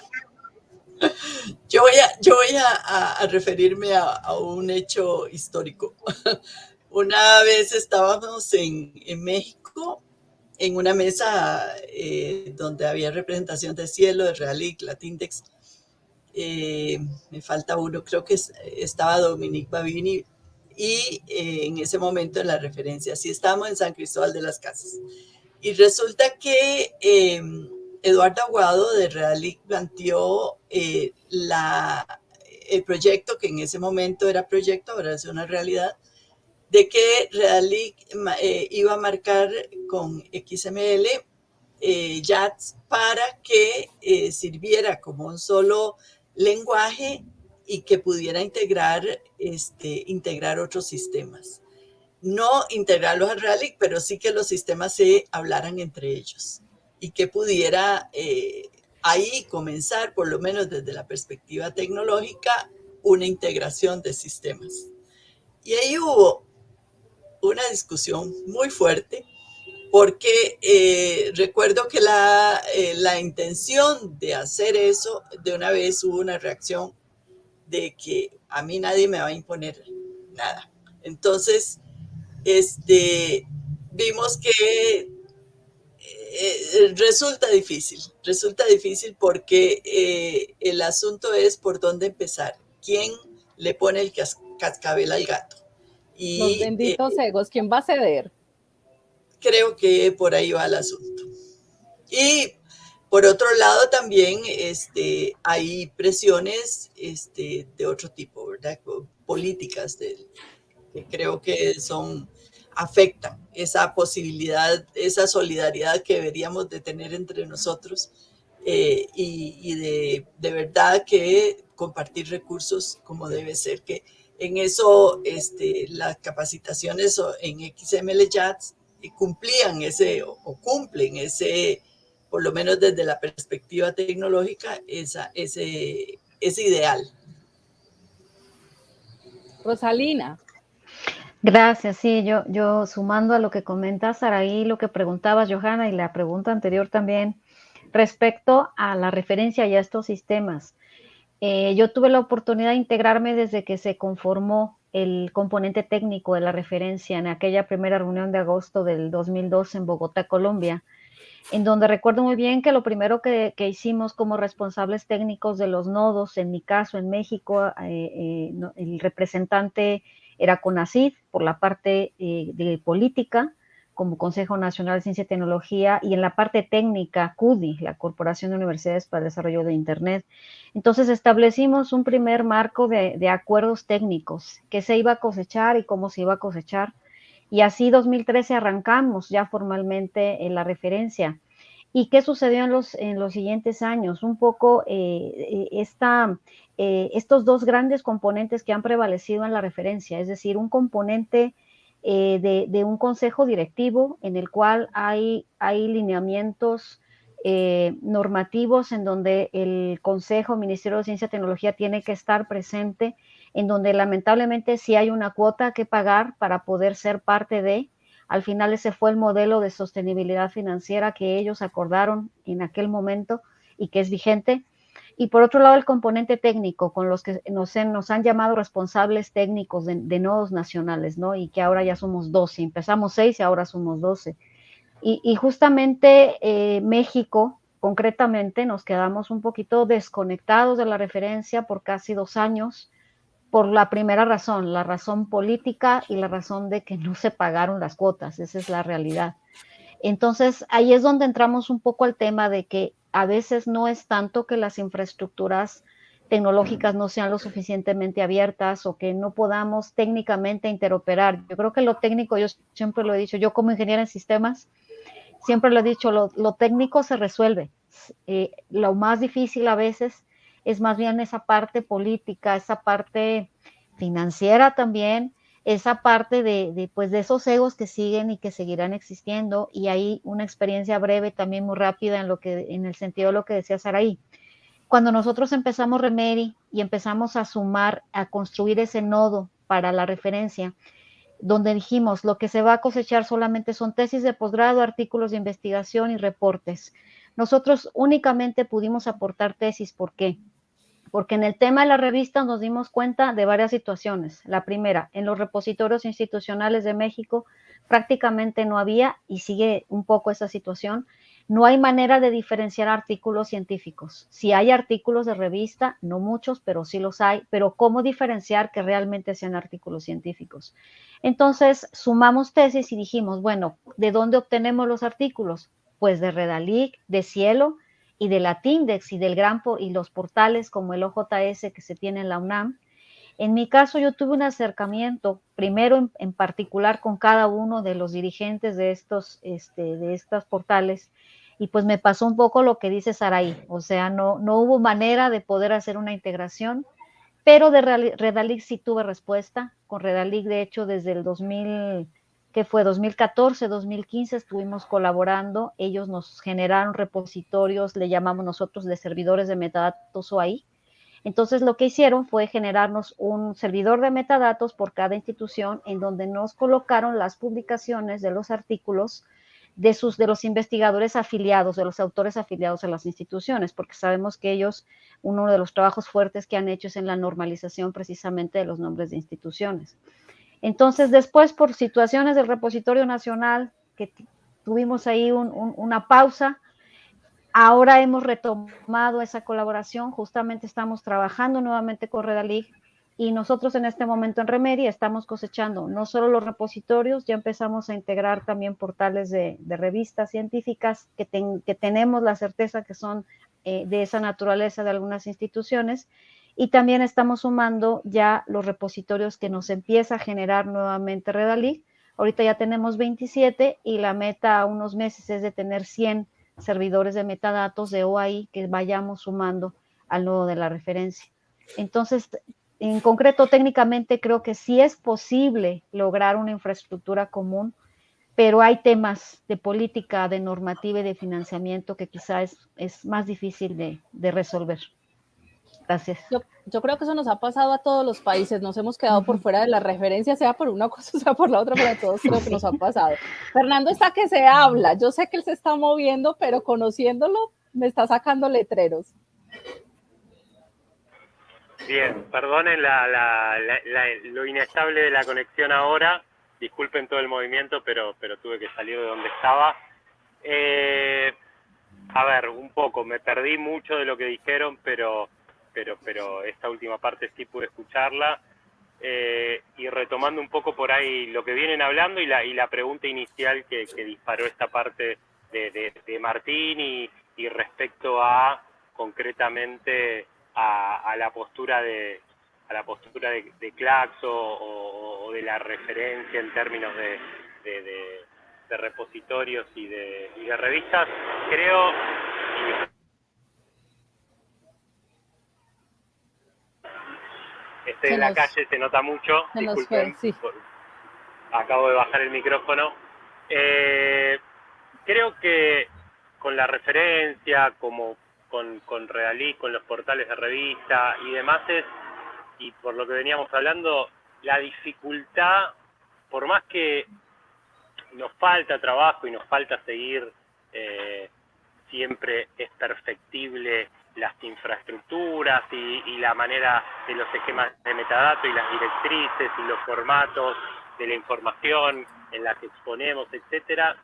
Yo voy a, yo voy a, referirme a, un hecho histórico. Una vez estábamos en, en México en una mesa eh, donde había representación de Cielo, de Realic, Latindex. Eh, me falta uno, creo que estaba Dominique Babini y eh, en ese momento en la referencia, sí estábamos en San Cristóbal de las Casas. Y resulta que Eduardo Aguado de Realic planteó la, el proyecto, que en ese momento era proyecto, ahora es una realidad, de que Realic eh, iba a marcar con XML eh, JATS para que eh, sirviera como un solo lenguaje y que pudiera integrar, este, integrar otros sistemas. No integrarlos a Realic, pero sí que los sistemas se hablaran entre ellos y que pudiera ahí comenzar, por lo menos desde la perspectiva tecnológica, una integración de sistemas. Y ahí hubo una discusión muy fuerte porque eh, recuerdo que la, eh, la, intención de hacer eso, de una vez hubo una reacción de que a mí nadie me va a imponer nada. Entonces, este, vimos que eh, resulta difícil, resulta difícil porque el asunto es por dónde empezar, quién le pone el cascabel al gato. Los benditos eh, egos, ¿quién va a ceder? Creo que por ahí va el asunto. Y por otro lado también este, hay presiones este, de otro tipo, ¿verdad? Políticas de, que creo que son, afectan esa posibilidad, esa solidaridad que deberíamos de tener entre nosotros eh, y, y de, de, verdad que compartir recursos como debe ser, que en eso, este, las capacitaciones en XML JATS eh, cumplían ese o, cumplen ese, por lo menos desde la perspectiva tecnológica, esa, ese, ese ideal. Rosalina. Gracias, sí, yo, yo sumando a lo que comenta Saraí, lo que preguntaba Johanna y la pregunta anterior también, respecto a la referencia a estos sistemas. Eh, yo tuve la oportunidad de integrarme desde que se conformó el componente técnico de la referencia en aquella primera reunión de agosto del 2002 en Bogotá, Colombia, en donde recuerdo muy bien que lo primero que, hicimos como responsables técnicos de los nodos, en mi caso en México, eh, eh, el representante era CONACID por la parte de política, como Consejo Nacional de Ciencia y Tecnología, y en la parte técnica, CUDI, la Corporación de Universidades para el Desarrollo de Internet. Entonces establecimos un primer marco de, acuerdos técnicos, qué se iba a cosechar y cómo se iba a cosechar. Y así 2013 arrancamos ya formalmente en la referencia. ¿Y qué sucedió en los, en los siguientes años? Un poco eh, esta, eh, estos dos grandes componentes que han prevalecido en la referencia, es decir, un componente eh, de, un consejo directivo en el cual hay, hay lineamientos eh, normativos en donde el Consejo, Ministerio de Ciencia y Tecnología tiene que estar presente, en donde lamentablemente sí hay una cuota que pagar para poder ser parte de. Al final ese fue el modelo de sostenibilidad financiera que ellos acordaron en aquel momento y que es vigente. Y por otro lado, el componente técnico, con los que nos, nos han llamado responsables técnicos de, nodos nacionales, ¿no? Y que ahora ya somos 12. Empezamos 6 y ahora somos 12. Y, justamente eh, México, concretamente, nos quedamos un poquito desconectados de la referencia por casi dos años, por la primera razón, la razón política y la razón de que no se pagaron las cuotas. Esa es la realidad. Entonces, ahí es donde entramos un poco al tema de que a veces no es tanto que las infraestructuras tecnológicas no sean lo suficientemente abiertas o que no podamos técnicamente interoperar. Yo creo que lo técnico, yo siempre lo he dicho, yo como ingeniera en sistemas, siempre lo he dicho, lo, técnico se resuelve. Eh, lo más difícil a veces es más bien esa parte política, esa parte financiera también, esa parte de, pues de esos egos que siguen y que seguirán existiendo y hay una experiencia breve también muy rápida en lo que en el sentido de lo que decía Saraí. Cuando nosotros empezamos Remedy y empezamos a sumar, a construir ese nodo para la referencia, donde dijimos lo que se va a cosechar solamente son tesis de posgrado, artículos de investigación y reportes. Nosotros únicamente pudimos aportar tesis, ¿por qué? Porque en el tema de la revista nos dimos cuenta de varias situaciones. La primera, en los repositorios institucionales de México prácticamente no había, y sigue un poco esa situación, no hay manera de diferenciar artículos científicos. Si hay artículos de revista, no muchos, pero sí los hay, pero ¿cómo diferenciar que realmente sean artículos científicos? Entonces, sumamos tesis y dijimos, bueno, ¿de dónde obtenemos los artículos? Pues de Redalic, de Cielo y de Latindex y del Grampo y los portales como el OJS que se tiene en la UNAM. En mi caso, yo tuve un acercamiento, primero en, particular con cada uno de los dirigentes de estos, este, de estos portales, y pues me pasó un poco lo que dice Saraí, o sea, no, no hubo manera de poder hacer una integración, pero de Redalic sí tuve respuesta, con Redalic de hecho desde el 2000, que fue 2014, 2015 estuvimos colaborando, ellos nos generaron repositorios, le llamamos nosotros de servidores de metadatos OAI, entonces lo que hicieron fue generarnos un servidor de metadatos por cada institución en donde nos colocaron las publicaciones de los artículos de, sus, de los investigadores afiliados, de los autores afiliados a las instituciones, porque sabemos que ellos, uno de los trabajos fuertes que han hecho es en la normalización precisamente de los nombres de instituciones. Entonces, después, por situaciones del repositorio nacional, que tuvimos ahí una pausa, Ahora hemos retomado esa colaboración, justamente estamos trabajando nuevamente con Redalig y nosotros en este momento en Remedia estamos cosechando no solo los repositorios, ya empezamos a integrar también portales de, revistas científicas que, tenemos la certeza que son eh, de esa naturaleza de algunas instituciones y también estamos sumando ya los repositorios que nos empieza a generar nuevamente Redalig. Ahorita ya tenemos 27 y la meta a unos meses es de tener 100 servidores de metadatos de OAI que vayamos sumando al nodo de la referencia. Entonces, en concreto, técnicamente creo que sí es posible lograr una infraestructura común, pero hay temas de política, de normativa y de financiamiento que quizás es, más difícil de resolver. Gracias. Yo, creo que eso nos ha pasado a todos los países, nos hemos quedado por fuera de la referencia, sea por una cosa, sea por la otra, pero a todos creo que nos ha pasado. Fernando está que se habla, yo sé que él se está moviendo, pero conociéndolo me está sacando letreros. Bien, perdonen lo inestable de la conexión ahora, disculpen todo el movimiento, pero, pero tuve que salir de donde estaba. Eh, a ver, un poco, me perdí mucho de lo que dijeron, pero pero, pero esta última parte sí pude escucharla. Eh, y retomando un poco por ahí lo que vienen hablando y la, y la pregunta inicial que, disparó esta parte de, de, Martín y, y, respecto a concretamente a, la postura de a la postura de, Claxo o, de la referencia en términos de, de repositorios y de, y de revistas, creo, estoy en la calle, se nota mucho. Disculpen, acabo de bajar el micrófono. Eh, creo que con la referencia, como con, con Realí, con los portales de revista y demás, es, y por lo que veníamos hablando, la dificultad, por más que nos falta trabajo y nos falta seguir, eh, siempre es perfectible las infraestructuras y, la manera de los esquemas de metadatos y las directrices y los formatos de la información en la que exponemos, etcétera,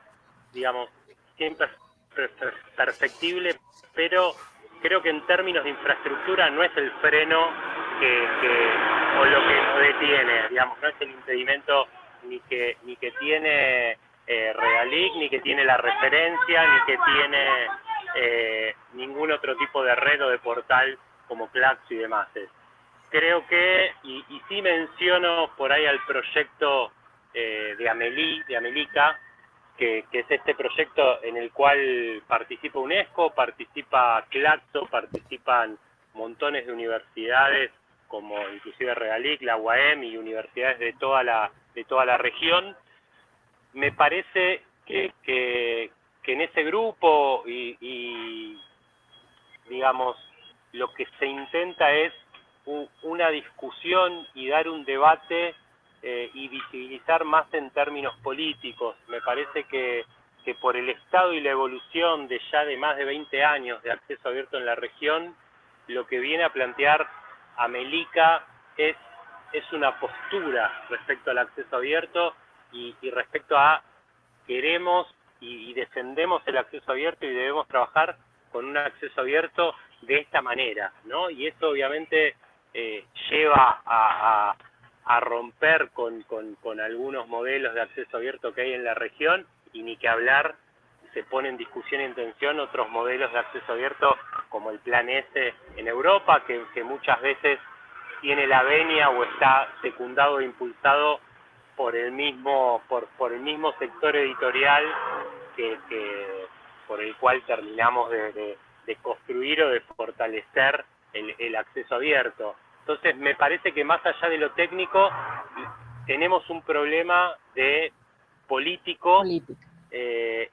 digamos, siempre es perfectible, pero creo que en términos de infraestructura no es el freno que, o lo que nos detiene, digamos, no es el impedimento ni que ni que tiene eh, Realic, ni que tiene la referencia, ni que tiene eh, ningún otro tipo de red o de portal como Claxo y demás. Creo que, y, y sí menciono por ahí al proyecto eh, de Amelí, de Amelica, que, es este proyecto en el cual participa UNESCO, participa Claxo, participan montones de universidades como inclusive Regalic, la UAM y universidades de toda la, de toda la región. Me parece que, que en ese grupo y, digamos, lo que se intenta es una discusión y dar un debate eh, y visibilizar más en términos políticos. Me parece que, que por el estado y la evolución de ya de más de 20 años de acceso abierto en la región, lo que viene a plantear Amelica es, es una postura respecto al acceso abierto y, respecto a queremos y, defendemos el acceso abierto y debemos trabajar con un acceso abierto de esta manera, ¿no? Y eso obviamente eh, lleva a, romper con, algunos modelos de acceso abierto que hay en la región y ni que hablar se pone en discusión y en tensión otros modelos de acceso abierto como el Plan S en Europa, que muchas veces tiene la venia o está secundado e impulsado por el mismo, por, por el mismo sector editorial que, por el cual terminamos de, de construir o de fortalecer el, acceso abierto. Entonces, me parece que más allá de lo técnico, tenemos un problema de político, eh,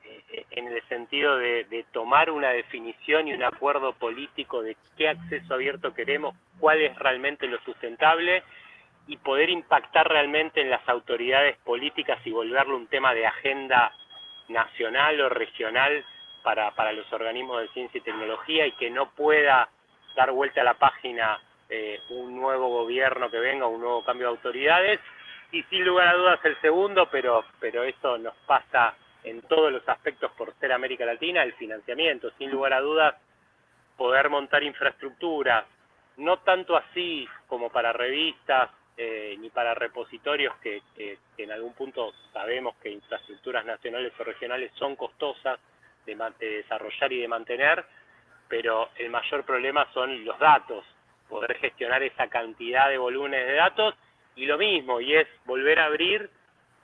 en el sentido de, tomar una definición y un acuerdo político de qué acceso abierto queremos, cuál es realmente lo sustentable y poder impactar realmente en las autoridades políticas y volverlo un tema de agenda nacional o regional para, para los organismos de ciencia y tecnología y que no pueda dar vuelta a la página eh, un nuevo gobierno que venga, un nuevo cambio de autoridades. Y sin lugar a dudas el segundo, pero, pero eso nos pasa en todos los aspectos por ser América Latina, el financiamiento. Sin lugar a dudas, poder montar infraestructuras, no tanto así como para revistas eh, ni para repositorios que, en algún punto sabemos que infraestructuras nacionales o regionales son costosas de desarrollar y de mantener, pero el mayor problema son los datos, poder gestionar esa cantidad de volúmenes de datos y lo mismo, y es volver a abrir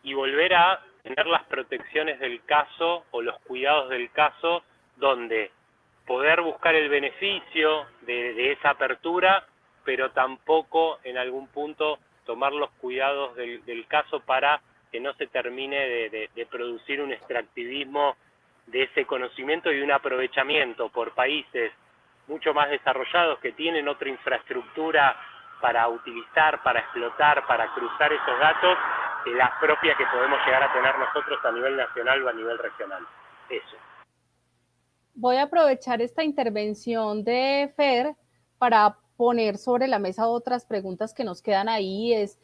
y volver a tener las protecciones del caso o los cuidados del caso donde poder buscar el beneficio de, esa apertura, pero tampoco en algún punto tomar los cuidados del, caso para que no se termine de producir un extractivismo de ese conocimiento y un aprovechamiento por países mucho más desarrollados que tienen otra infraestructura para utilizar, para explotar, para cruzar esos datos, que la propia que podemos llegar a tener nosotros a nivel nacional o a nivel regional. Eso. Voy a aprovechar esta intervención de Fer para poner sobre la mesa otras preguntas que nos quedan ahí. Es,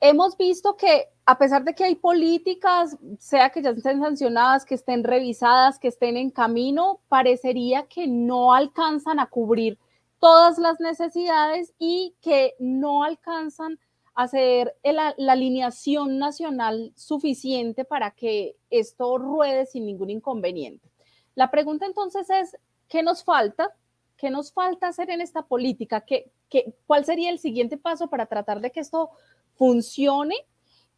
hemos visto que a pesar de que hay políticas, sea que ya estén sancionadas, que estén revisadas, que estén en camino, parecería que no alcanzan a cubrir todas las necesidades y que no alcanzan a hacer la, alineación nacional suficiente para que esto ruede sin ningún inconveniente. La pregunta entonces es, ¿qué nos falta? ¿Qué nos falta hacer en esta política? ¿Qué, qué, cuál sería el siguiente paso para tratar de que esto funcione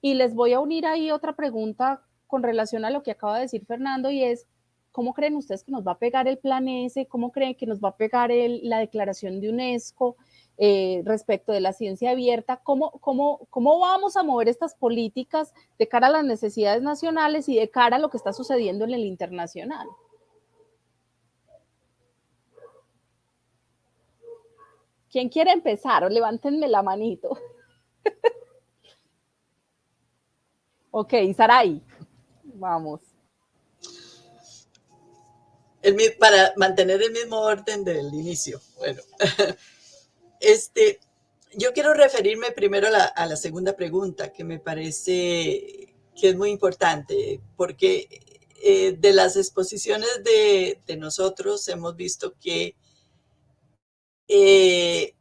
y les voy a unir ahí otra pregunta con relación a lo que acaba de decir Fernando y es, ¿cómo creen ustedes que nos va a pegar el plan S? ¿Cómo creen que nos va a pegar la declaración de UNESCO eh, respecto de la ciencia abierta? ¿Cómo, cómo, ¿Cómo vamos a mover estas políticas de cara a las necesidades nacionales y de cara a lo que está sucediendo en el internacional? ¿Quién quiere empezar? Levántenme la manito. Ok, Saray, vamos. para mantener el mismo orden del inicio. Bueno, este, yo quiero referirme primero a la, segunda pregunta, que me parece que es muy importante, porque eh, de las exposiciones de, nosotros hemos visto que eh,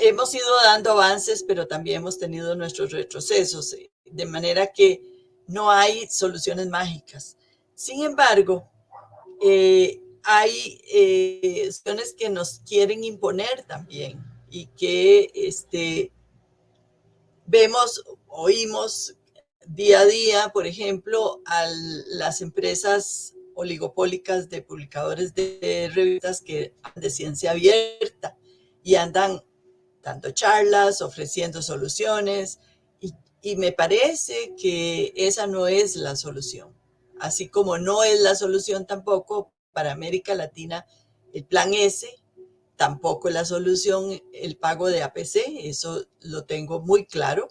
hemos ido dando avances, pero también hemos tenido nuestros retrocesos, eh, de manera que no hay soluciones mágicas. Sin embargo, eh, hay eh, que nos quieren imponer también y que este, vemos, oímos día a día, por ejemplo, a las empresas oligopólicas de publicadores de revistas que de ciencia abierta y andan dando charlas, ofreciendo soluciones, y, me parece que esa no es la solución. Así como no es la solución tampoco para América Latina el plan S, tampoco la solución el pago de APC, eso lo tengo muy claro,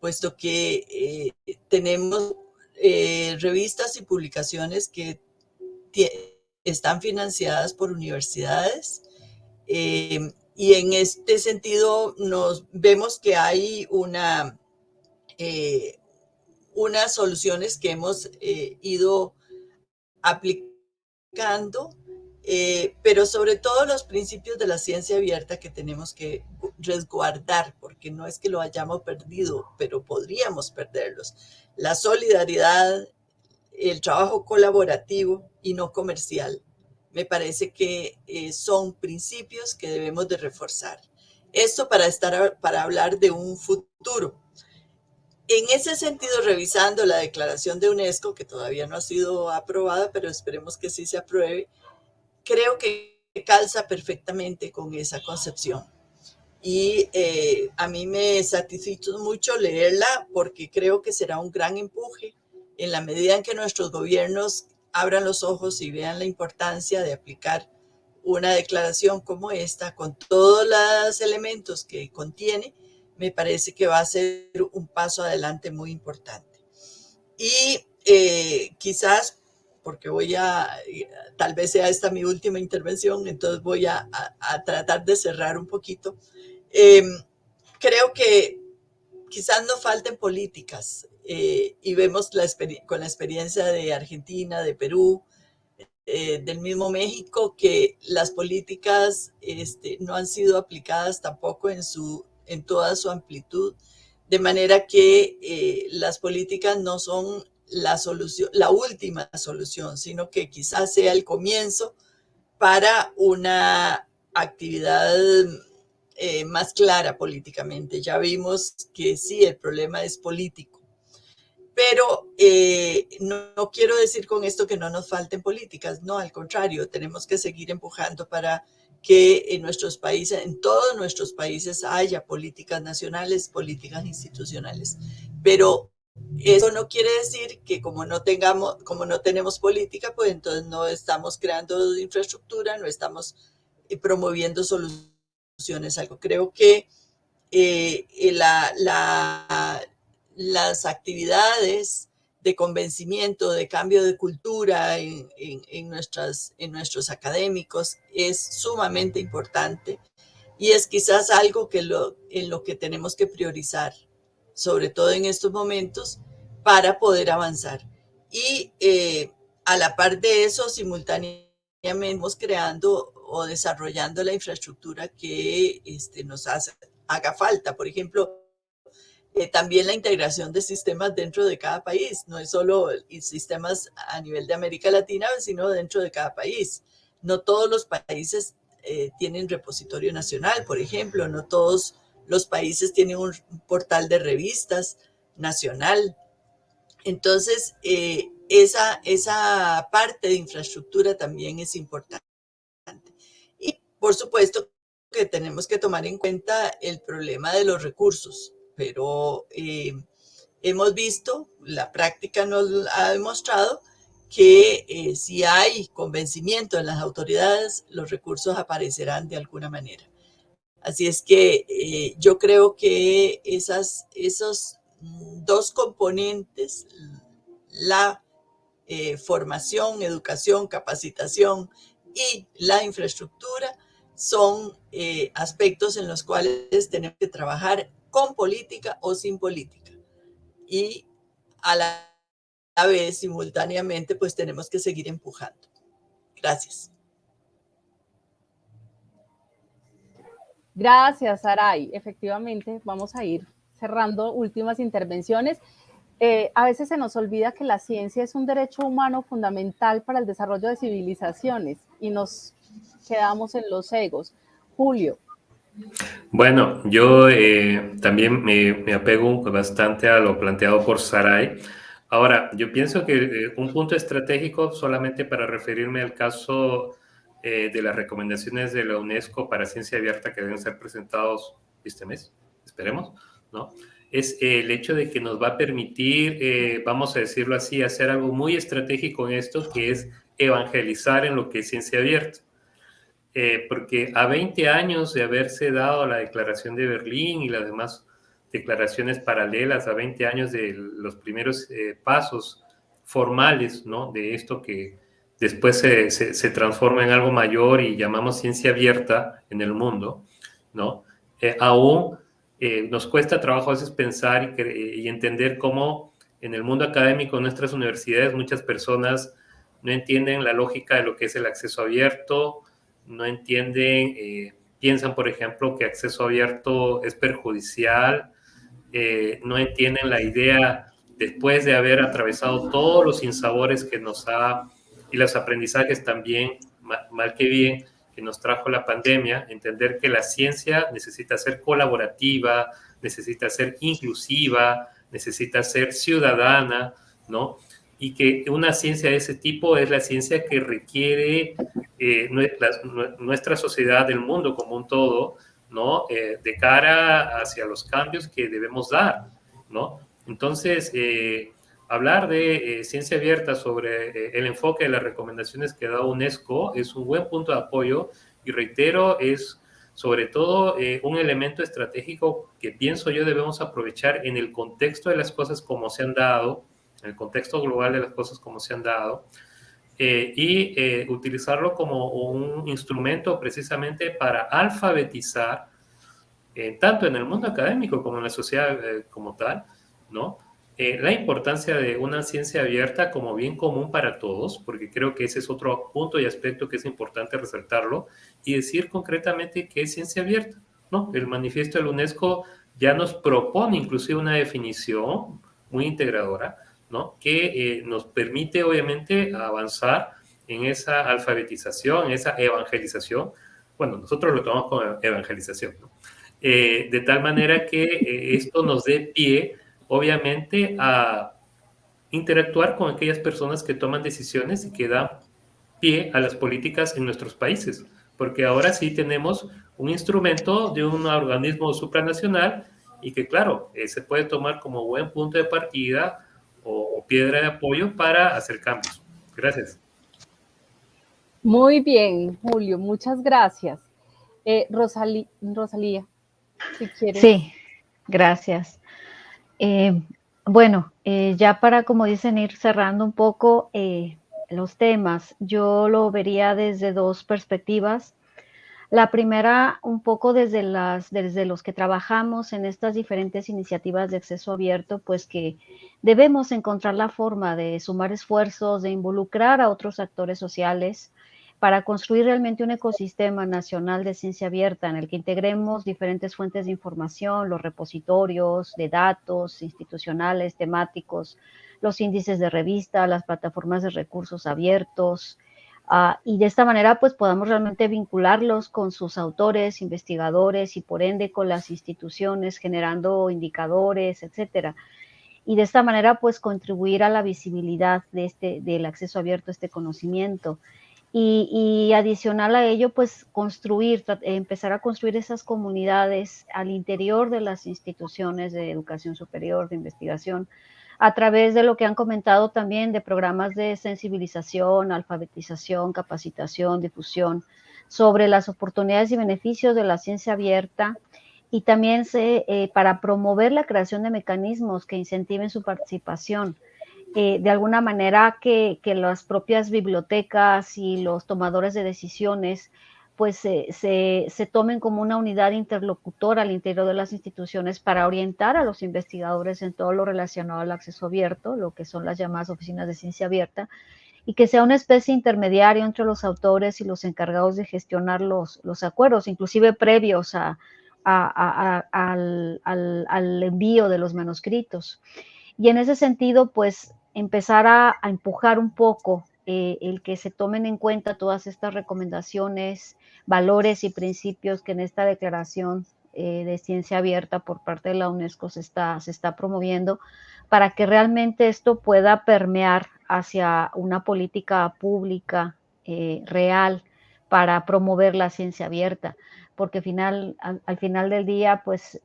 puesto que eh, tenemos eh, revistas y publicaciones que están financiadas por universidades eh, y en este sentido nos vemos que hay una, unas soluciones que hemos ido aplicando eh, pero sobre todo los principios de la ciencia abierta que tenemos que resguardar, porque no es que lo hayamos perdido, pero podríamos perderlos. La solidaridad, el trabajo colaborativo y no comercial, me parece que eh, son principios que debemos de reforzar. Esto para, estar, para hablar de un futuro. En ese sentido, revisando la declaración de UNESCO, que todavía no ha sido aprobada, pero esperemos que sí se apruebe, creo que calza perfectamente con esa concepción. Y eh, a mí me satisfizo mucho leerla porque creo que será un gran empuje en la medida en que nuestros gobiernos abran los ojos y vean la importancia de aplicar una declaración como esta, con todos los elementos que contiene, me parece que va a ser un paso adelante muy importante. Y eh, quizás porque voy a, tal vez sea esta mi última intervención, entonces voy a, tratar de cerrar un poquito. Em, creo que quizás no falten políticas eh, y vemos con la experiencia de Argentina, de Perú, eh, del mismo México, que las políticas este, no han sido aplicadas tampoco en, su, en toda su amplitud, de manera que eh, las políticas no son la solución, la última solución, sino que quizás sea el comienzo para una actividad eh, más clara políticamente. Ya vimos que sí, el problema es político. Pero eh, no, no, quiero decir con esto que no nos falten políticas, no, al contrario, tenemos que seguir empujando para que en nuestros países, en todos nuestros países haya políticas nacionales, políticas institucionales. Pero eso no quiere decir que como no tengamos, como no tenemos política, pues entonces no estamos creando infraestructura, no estamos eh, promoviendo soluciones. Algo creo que eh, la, las actividades de convencimiento, de cambio de cultura en, en, nuestras, en nuestros académicos es sumamente importante y es quizás algo que lo, en lo que tenemos que priorizar sobre todo en estos momentos, para poder avanzar. Y eh, a la par de eso, simultáneamente creando o desarrollando la infraestructura que este, nos haga falta. Por ejemplo, eh, también la integración de sistemas dentro de cada país. No es solo sistemas a nivel de América Latina, sino dentro de cada país. No todos los países eh, tienen repositorio nacional, por ejemplo. No todos los países tienen un portal de revistas nacional. Entonces, eh, esa, esa parte de infraestructura también es importante. Por supuesto que tenemos que tomar en cuenta el problema de los recursos, pero eh, hemos visto, la práctica nos ha demostrado que eh, si hay convencimiento en las autoridades, los recursos aparecerán de alguna manera. Así es que eh, yo creo que esas, esos dos componentes, la formación, educación, capacitación y la infraestructura, son eh, aspectos en los cuales tenemos que trabajar con política o sin política. Y a la vez, simultáneamente, pues tenemos que seguir empujando. Gracias. Gracias, Saray. Efectivamente, vamos a ir cerrando últimas intervenciones. Eh, a veces se nos olvida que la ciencia es un derecho humano fundamental para el desarrollo de civilizaciones y nos quedamos en los egos. Julio. Bueno, yo eh, también me, apego bastante a lo planteado por Saray. Ahora, yo pienso que eh, un punto estratégico, solamente para referirme al caso eh, de las recomendaciones de la UNESCO para ciencia abierta que deben ser presentados este mes, esperemos, ¿no? Es el hecho de que nos va a permitir, eh, vamos a decirlo así, hacer algo muy estratégico en esto, que es evangelizar en lo que es ciencia abierta. Eh, porque a 20 años de haberse dado la declaración de Berlín y las demás declaraciones paralelas, a 20 años de los primeros eh, pasos formales, ¿no? De esto que después se, se, transforma en algo mayor y llamamos ciencia abierta en el mundo, ¿no? Eh, aún nos cuesta trabajo a veces pensar y, y entender cómo en el mundo académico, en nuestras universidades, muchas personas no entienden la lógica de lo que es el acceso abierto, no entienden, eh, piensan, por ejemplo, que acceso abierto es perjudicial, eh, no entienden la idea, después de haber atravesado todos los insabores que nos ha, y los aprendizajes también, mal que bien, que nos trajo la pandemia, entender que la ciencia necesita ser colaborativa, necesita ser inclusiva, necesita ser ciudadana, ¿no? Y que una ciencia de ese tipo es la ciencia que requiere eh, nuestra, sociedad, el mundo como un todo, ¿no? Eh, de cara hacia los cambios que debemos dar, ¿no? Entonces, eh, hablar de ciencia abierta sobre el enfoque de las recomendaciones que da UNESCO es un buen punto de apoyo y reitero, es sobre todo un elemento estratégico que pienso yo debemos aprovechar en el contexto de las cosas como se han dado, en el contexto global de las cosas como se han dado, eh, y eh, utilizarlo como un instrumento precisamente para alfabetizar, eh, tanto en el mundo académico como en la sociedad como tal, ¿no? la importancia de una ciencia abierta como bien común para todos, porque creo que ese es otro punto y aspecto que es importante resaltarlo, y decir concretamente qué es ciencia abierta, ¿no? El manifiesto de la UNESCO ya nos propone inclusive una definición muy integradora, ¿no? que eh, nos permite obviamente avanzar en esa alfabetización, en esa evangelización. Bueno, nosotros lo tomamos como evangelización, eh, de tal manera que eh, esto nos dé pie, obviamente, a interactuar con aquellas personas que toman decisiones y que dan pie a las políticas en nuestros países, porque ahora sí tenemos un instrumento de un organismo supranacional y que, claro, se puede tomar como buen punto de partida o, piedra de apoyo para hacer cambios. Gracias. Muy bien, Julio, muchas gracias. Eh, Rosalía, si quieres. Sí, gracias. Eh, bueno, eh, ya para, como dicen, ir cerrando un poco los temas, yo lo vería desde dos perspectivas. La primera, un poco desde, las, desde los que trabajamos en estas diferentes iniciativas de acceso abierto, pues que debemos encontrar la forma de sumar esfuerzos, de involucrar a otros actores sociales para construir realmente un ecosistema nacional de ciencia abierta en el que integremos diferentes fuentes de información, los repositorios de datos institucionales, temáticos, los índices de revista, las plataformas de recursos abiertos, Ah, y de esta manera pues podamos realmente vincularlos con sus autores, investigadores y por ende con las instituciones generando indicadores, etcétera. Y de esta manera pues contribuir a la visibilidad de este, del acceso abierto a este conocimiento. Y, y adicional a ello pues construir, empezar a construir esas comunidades al interior de las instituciones de educación superior, de investigación, a través de lo que han comentado también de programas de sensibilización, alfabetización, capacitación, difusión sobre las oportunidades y beneficios de la ciencia abierta y también eh, para promover la creación de mecanismos que incentiven su participación. Eh, de alguna manera que, que, las propias bibliotecas y los tomadores de decisiones pues se, tomen como una unidad interlocutora al interior de las instituciones para orientar a los investigadores en todo lo relacionado al acceso abierto, lo que son las llamadas oficinas de ciencia abierta, y que sea una especie intermediario entre los autores y los encargados de gestionar los, los acuerdos, inclusive previos a, al, al, envío de los manuscritos. Y en ese sentido, pues empezar a, empujar un poco eh, el que se tomen en cuenta todas estas recomendaciones, valores y principios que en esta declaración eh, de ciencia abierta por parte de la UNESCO se está, se está promoviendo para que realmente esto pueda permear hacia una política pública eh, real para promover la ciencia abierta, porque final, al, final del día, pues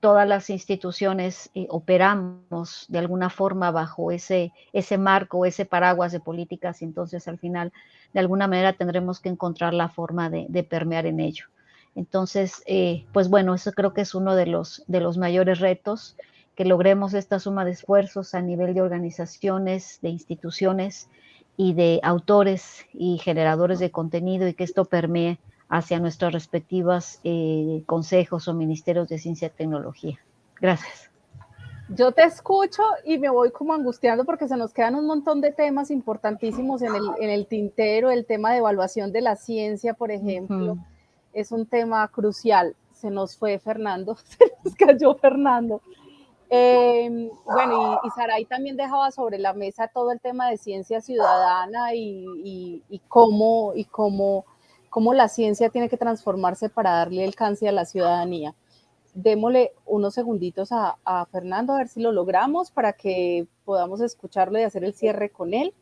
todas las instituciones eh, operamos de alguna forma bajo ese, ese marco, ese paraguas de políticas, y entonces al final de alguna manera tendremos que encontrar la forma de, permear en ello. Entonces, eh, pues bueno, eso creo que es uno de los, de los mayores retos, que logremos esta suma de esfuerzos a nivel de organizaciones, de instituciones y de autores y generadores de contenido y que esto permee hacia nuestras respectivas eh, consejos o ministerios de ciencia y tecnología. Gracias. Yo te escucho y me voy como angustiando porque se nos quedan un montón de temas importantísimos en el, en el tintero, el tema de evaluación de la ciencia, por ejemplo, es un tema crucial. Se nos fue Fernando, se nos cayó Fernando. Eh, bueno, y, y Saray también dejaba sobre la mesa todo el tema de ciencia ciudadana y, y, y cómo, y cómo cómo la ciencia tiene que transformarse para darle alcance a la ciudadanía. Démosle unos segunditos a, Fernando a ver si lo logramos para que podamos escucharlo y hacer el cierre con él.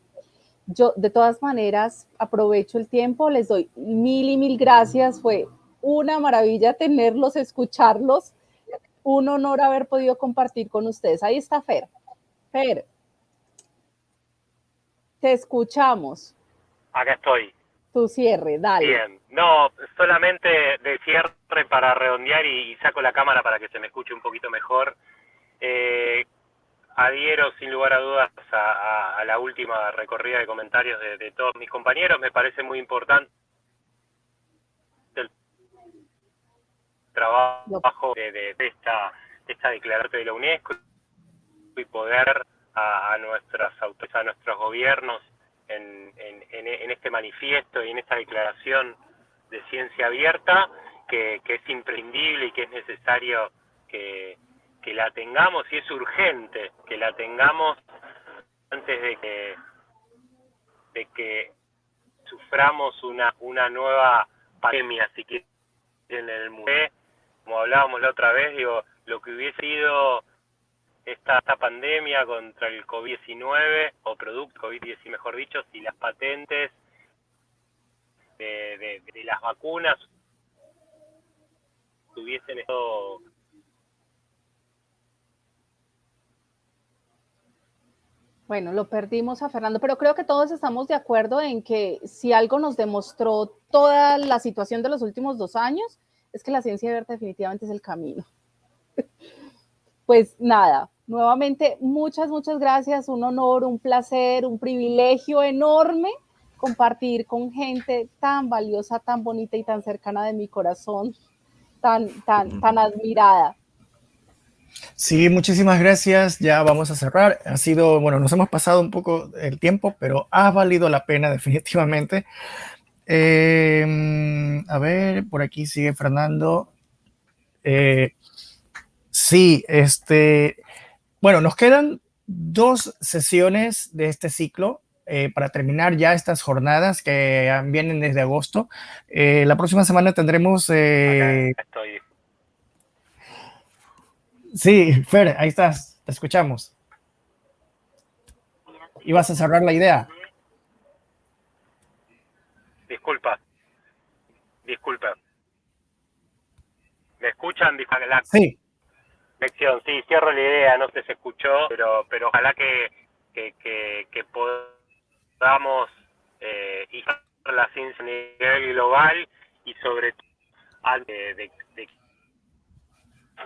Yo, de todas maneras, aprovecho el tiempo, les doy mil y mil gracias. Fue una maravilla tenerlos, escucharlos. Un honor haber podido compartir con ustedes. Ahí está Fer. Fer, te escuchamos. Acá estoy tu cierre, dale. Bien, no, solamente de cierre para redondear y, saco la cámara para que se me escuche un poquito mejor. Eh, adhiero sin lugar a dudas a, la última recorrida de comentarios de, de, todos mis compañeros. Me parece muy importante el trabajo de, esta, esta de la UNESCO y poder a, a nuestras autoridades, a nuestros gobiernos en, en, en, este manifiesto y en esta declaración de ciencia abierta, que, que es imprescindible y que es necesario que, la tengamos y es urgente que la tengamos antes de que, de que suframos una, una nueva pandemia, si quieren, en el mundo. Como hablábamos la otra vez, digo, lo que hubiese sido esta, esta pandemia contra el COVID-19 o producto COVID-19, mejor dicho, si las patentes de, las vacunas tuviesen esto Bueno, lo perdimos a Fernando, pero creo que todos estamos de acuerdo en que si algo nos demostró toda la situación de los últimos dos años, es que la ciencia abierta definitivamente es el camino. Pues nada, Nuevamente, muchas, muchas gracias. Un honor, un placer, un privilegio enorme compartir con gente tan valiosa, tan bonita y tan cercana de mi corazón, tan, tan, tan admirada. Sí, muchísimas gracias. Ya vamos a cerrar. Ha sido, bueno, nos hemos pasado un poco el tiempo, pero ha valido la pena definitivamente. Eh, a ver, por aquí sigue Fernando. Eh, sí, este, bueno, nos quedan dos sesiones de este ciclo eh, para terminar ya estas jornadas que vienen desde agosto. Eh, la próxima semana tendremos... Eh... estoy. Sí, Fer, ahí estás, te escuchamos. ¿Ibas a cerrar la idea? Disculpa, disculpa. ¿Me escuchan? Sí. Sí, cierro la idea, no se escuchó, pero, pero ojalá que, que, que, que podamos eh, la ciencia a nivel global y sobre todo de, de, de,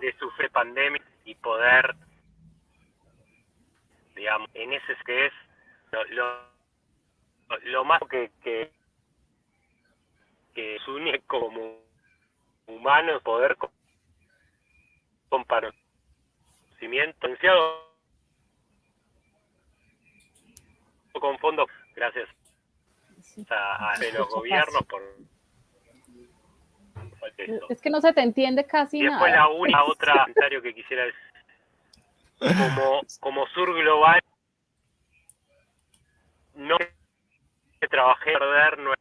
de sufrir pandemia y poder, digamos, en ese que es lo, lo, más que, que, que une como humanos, poder compartir conocimiento con fondos gracias a, a los gobiernos por, por es que no se te entiende casi y después nada. la una otra comentario que quisiera decir como como sur global no que trabajé perder no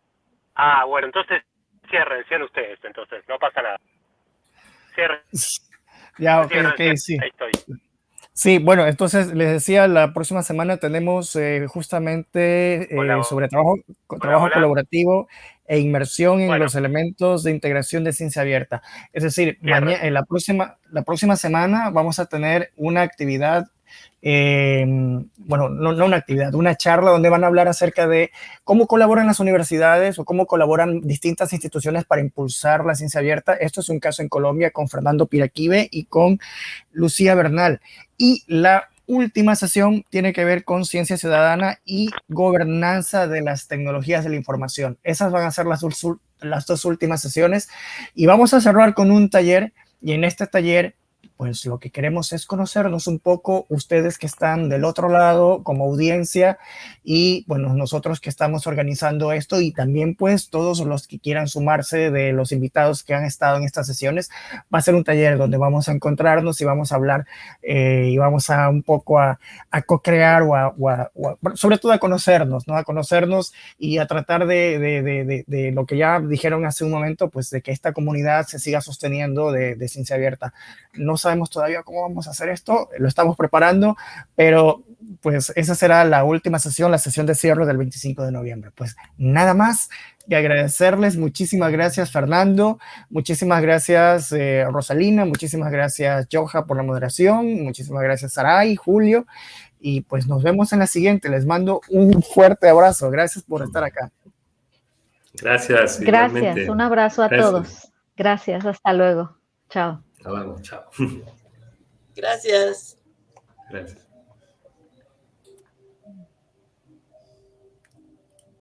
ah bueno entonces cierren cierren ustedes entonces no pasa nada. Cierren ya, ok, ok, sí. Ahí estoy. Sí, bueno, entonces les decía, la próxima semana tenemos eh, justamente eh, sobre trabajo, trabajo colaborativo e inmersión en los elementos de integración de ciencia abierta. Es decir, en la, próxima, la próxima semana vamos a tener una actividad eh, bueno, no, una actividad, una charla donde van a hablar acerca de cómo colaboran las universidades o cómo colaboran distintas instituciones para impulsar la ciencia abierta. Esto es un caso en Colombia con Fernando Piraquive y con Lucía Bernal. Y la última sesión tiene que ver con ciencia ciudadana y gobernanza de las tecnologías de la información. Esas van a ser las dos últimas sesiones y vamos a cerrar con un taller y en este taller pues lo que queremos es conocernos un poco, ustedes que están del otro lado como audiencia y bueno, nosotros que estamos organizando esto y también pues todos los que quieran sumarse de los invitados que han estado en estas sesiones, va a ser un taller donde vamos a encontrarnos y vamos a hablar eh, y vamos a un poco a, a co-crear o, a, sobre todo a conocernos, ¿no? A conocernos y a tratar de, de, de, de, lo que ya dijeron hace un momento, pues de que esta comunidad se siga sosteniendo de, ciencia abierta. No sabemos todavía cómo vamos a hacer esto, lo estamos preparando, pero pues esa será la última sesión, la sesión de cierre del 25 de noviembre. Pues nada más que agradecerles. Muchísimas gracias, Fernando. Muchísimas gracias, eh, Rosalina. Muchísimas gracias, Joja, por la moderación. Muchísimas gracias, Saray, Julio. Y pues nos vemos en la siguiente. Les mando un fuerte abrazo. Gracias por estar acá. Gracias. Gracias. Un abrazo a todos. Gracias. Hasta luego. Chao. Hasta luego. Chao. Gracias. Gracias.